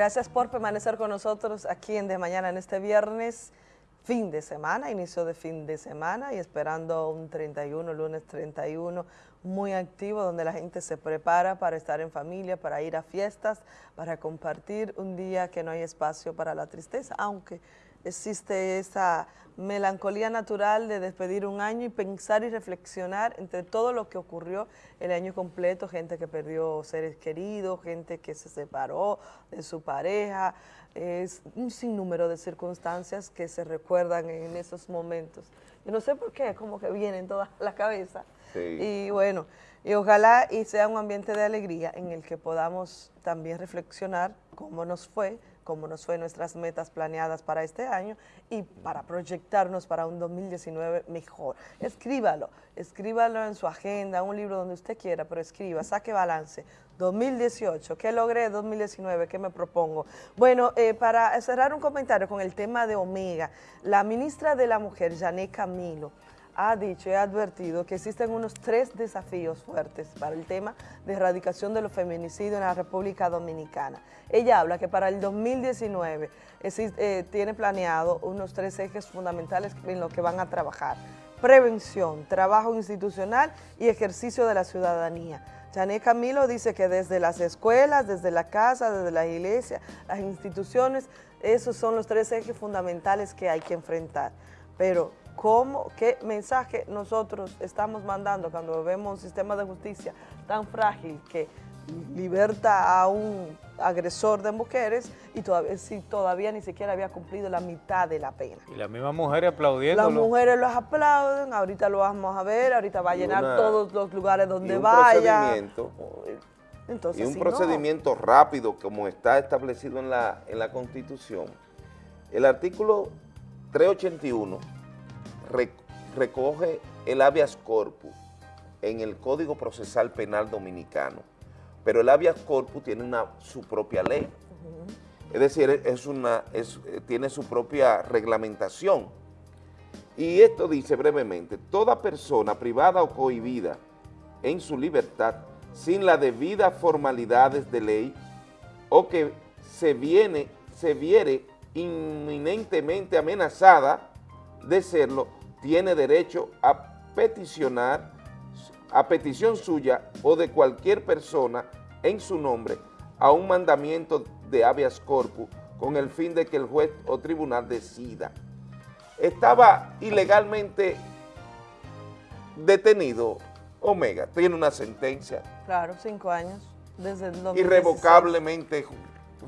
[SPEAKER 4] Gracias por permanecer con nosotros aquí en De Mañana en este viernes, fin de semana, inicio de fin de semana y esperando un 31, lunes 31, muy activo donde la gente se prepara para estar en familia, para ir a fiestas, para compartir un día que no hay espacio para la tristeza, aunque existe esa melancolía natural de despedir un año y pensar y reflexionar entre todo lo que ocurrió el año completo, gente que perdió seres queridos, gente que se separó de su pareja, es un sinnúmero de circunstancias que se recuerdan en esos momentos. Yo no sé por qué, como que vienen todas a la cabeza.
[SPEAKER 2] Sí.
[SPEAKER 4] Y bueno, y ojalá y sea un ambiente de alegría en el que podamos también reflexionar cómo nos fue, cómo nos fue nuestras metas planeadas para este año y para proyectarnos para un 2019 mejor. Escríbalo, escríbalo en su agenda, un libro donde usted quiera, pero escriba, saque balance. 2018, ¿qué logré 2019? ¿Qué me propongo? Bueno, eh, para cerrar un comentario con el tema de Omega, la ministra de la Mujer, Janet Camilo, ha dicho y ha advertido que existen unos tres desafíos fuertes para el tema de erradicación de los feminicidios en la República Dominicana. Ella habla que para el 2019 existe- eh, tiene planeado unos tres ejes fundamentales en los que van a trabajar. Prevención, trabajo institucional y ejercicio de la ciudadanía. Janet Camilo dice que desde las escuelas, desde la casa, desde la iglesia, las instituciones, esos son los tres ejes fundamentales que hay que enfrentar. Pero, ¿cómo, qué mensaje nosotros estamos mandando cuando vemos un sistema de justicia tan frágil que liberta a un agresor de mujeres y todavía, si todavía ni siquiera había cumplido la mitad de la pena?
[SPEAKER 1] Y las mismas mujeres aplaudiendo.
[SPEAKER 4] Las mujeres los aplauden, ahorita lo vamos a ver, ahorita va a
[SPEAKER 2] Y
[SPEAKER 4] llenar
[SPEAKER 2] una-
[SPEAKER 4] todos los lugares donde
[SPEAKER 2] y un
[SPEAKER 4] vaya.
[SPEAKER 2] procedimiento,
[SPEAKER 4] Entonces,
[SPEAKER 2] y un
[SPEAKER 4] si no-
[SPEAKER 2] procedimiento rápido como está establecido en la, en la Constitución. El artículo 381 re- recoge el habeas corpus en el Código Procesal Penal Dominicano, pero el habeas corpus tiene una, su propia ley. Es decir, es una, es- eh, tiene su propia reglamentación. Y esto dice brevemente, toda persona privada o cohibida en su libertad sin las debidas formalidades de ley o que se, viene, se viere inminentemente amenazada de serlo, tiene derecho a peticionar a petición suya o de cualquier persona en su nombre a un mandamiento de habeas corpus con el fin de que el juez o tribunal decida. Estaba ilegalmente detenido Omega, tiene una sentencia
[SPEAKER 4] Claro, cinco años. Desde el 2016.
[SPEAKER 2] irrevocablemente ju-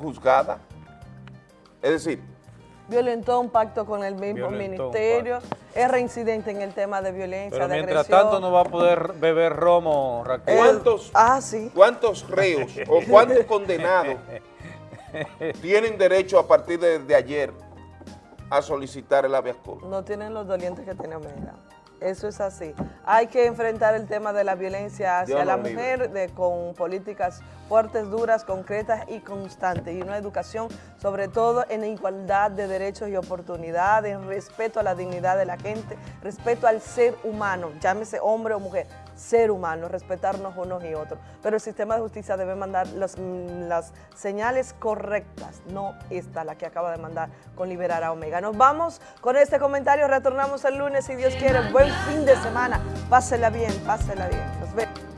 [SPEAKER 2] juzgada. Es decir,
[SPEAKER 4] Violentó un pacto con el mismo
[SPEAKER 1] Violentó
[SPEAKER 4] ministerio. Es reincidente en el tema de violencia,
[SPEAKER 1] Pero
[SPEAKER 4] de
[SPEAKER 1] mientras
[SPEAKER 4] agresión.
[SPEAKER 1] tanto no va a poder beber romo, Raquel.
[SPEAKER 2] ¿cuántos,
[SPEAKER 4] ah, sí.
[SPEAKER 2] ¿cuántos reos o cuántos *laughs* condenados tienen derecho a partir de, de ayer a solicitar el habeas corpus?
[SPEAKER 4] No tienen los dolientes que tiene Omega. Eso es así. Hay que enfrentar el tema de la violencia hacia
[SPEAKER 2] Dios
[SPEAKER 4] la mujer de- con políticas fuertes, duras, concretas y constantes. Y una educación, sobre todo en igualdad de derechos y oportunidades, en respeto a la dignidad de la gente, respeto al ser humano, llámese hombre o mujer, ser humano, respetarnos unos y otros. Pero el sistema de justicia debe mandar las, mm, las señales correctas, no esta, la que acaba de mandar con liberar a Omega. Nos vamos con este comentario, retornamos el lunes si Dios quiere. Buen fin de semana, pásela bien, pásela bien. Nos vemos.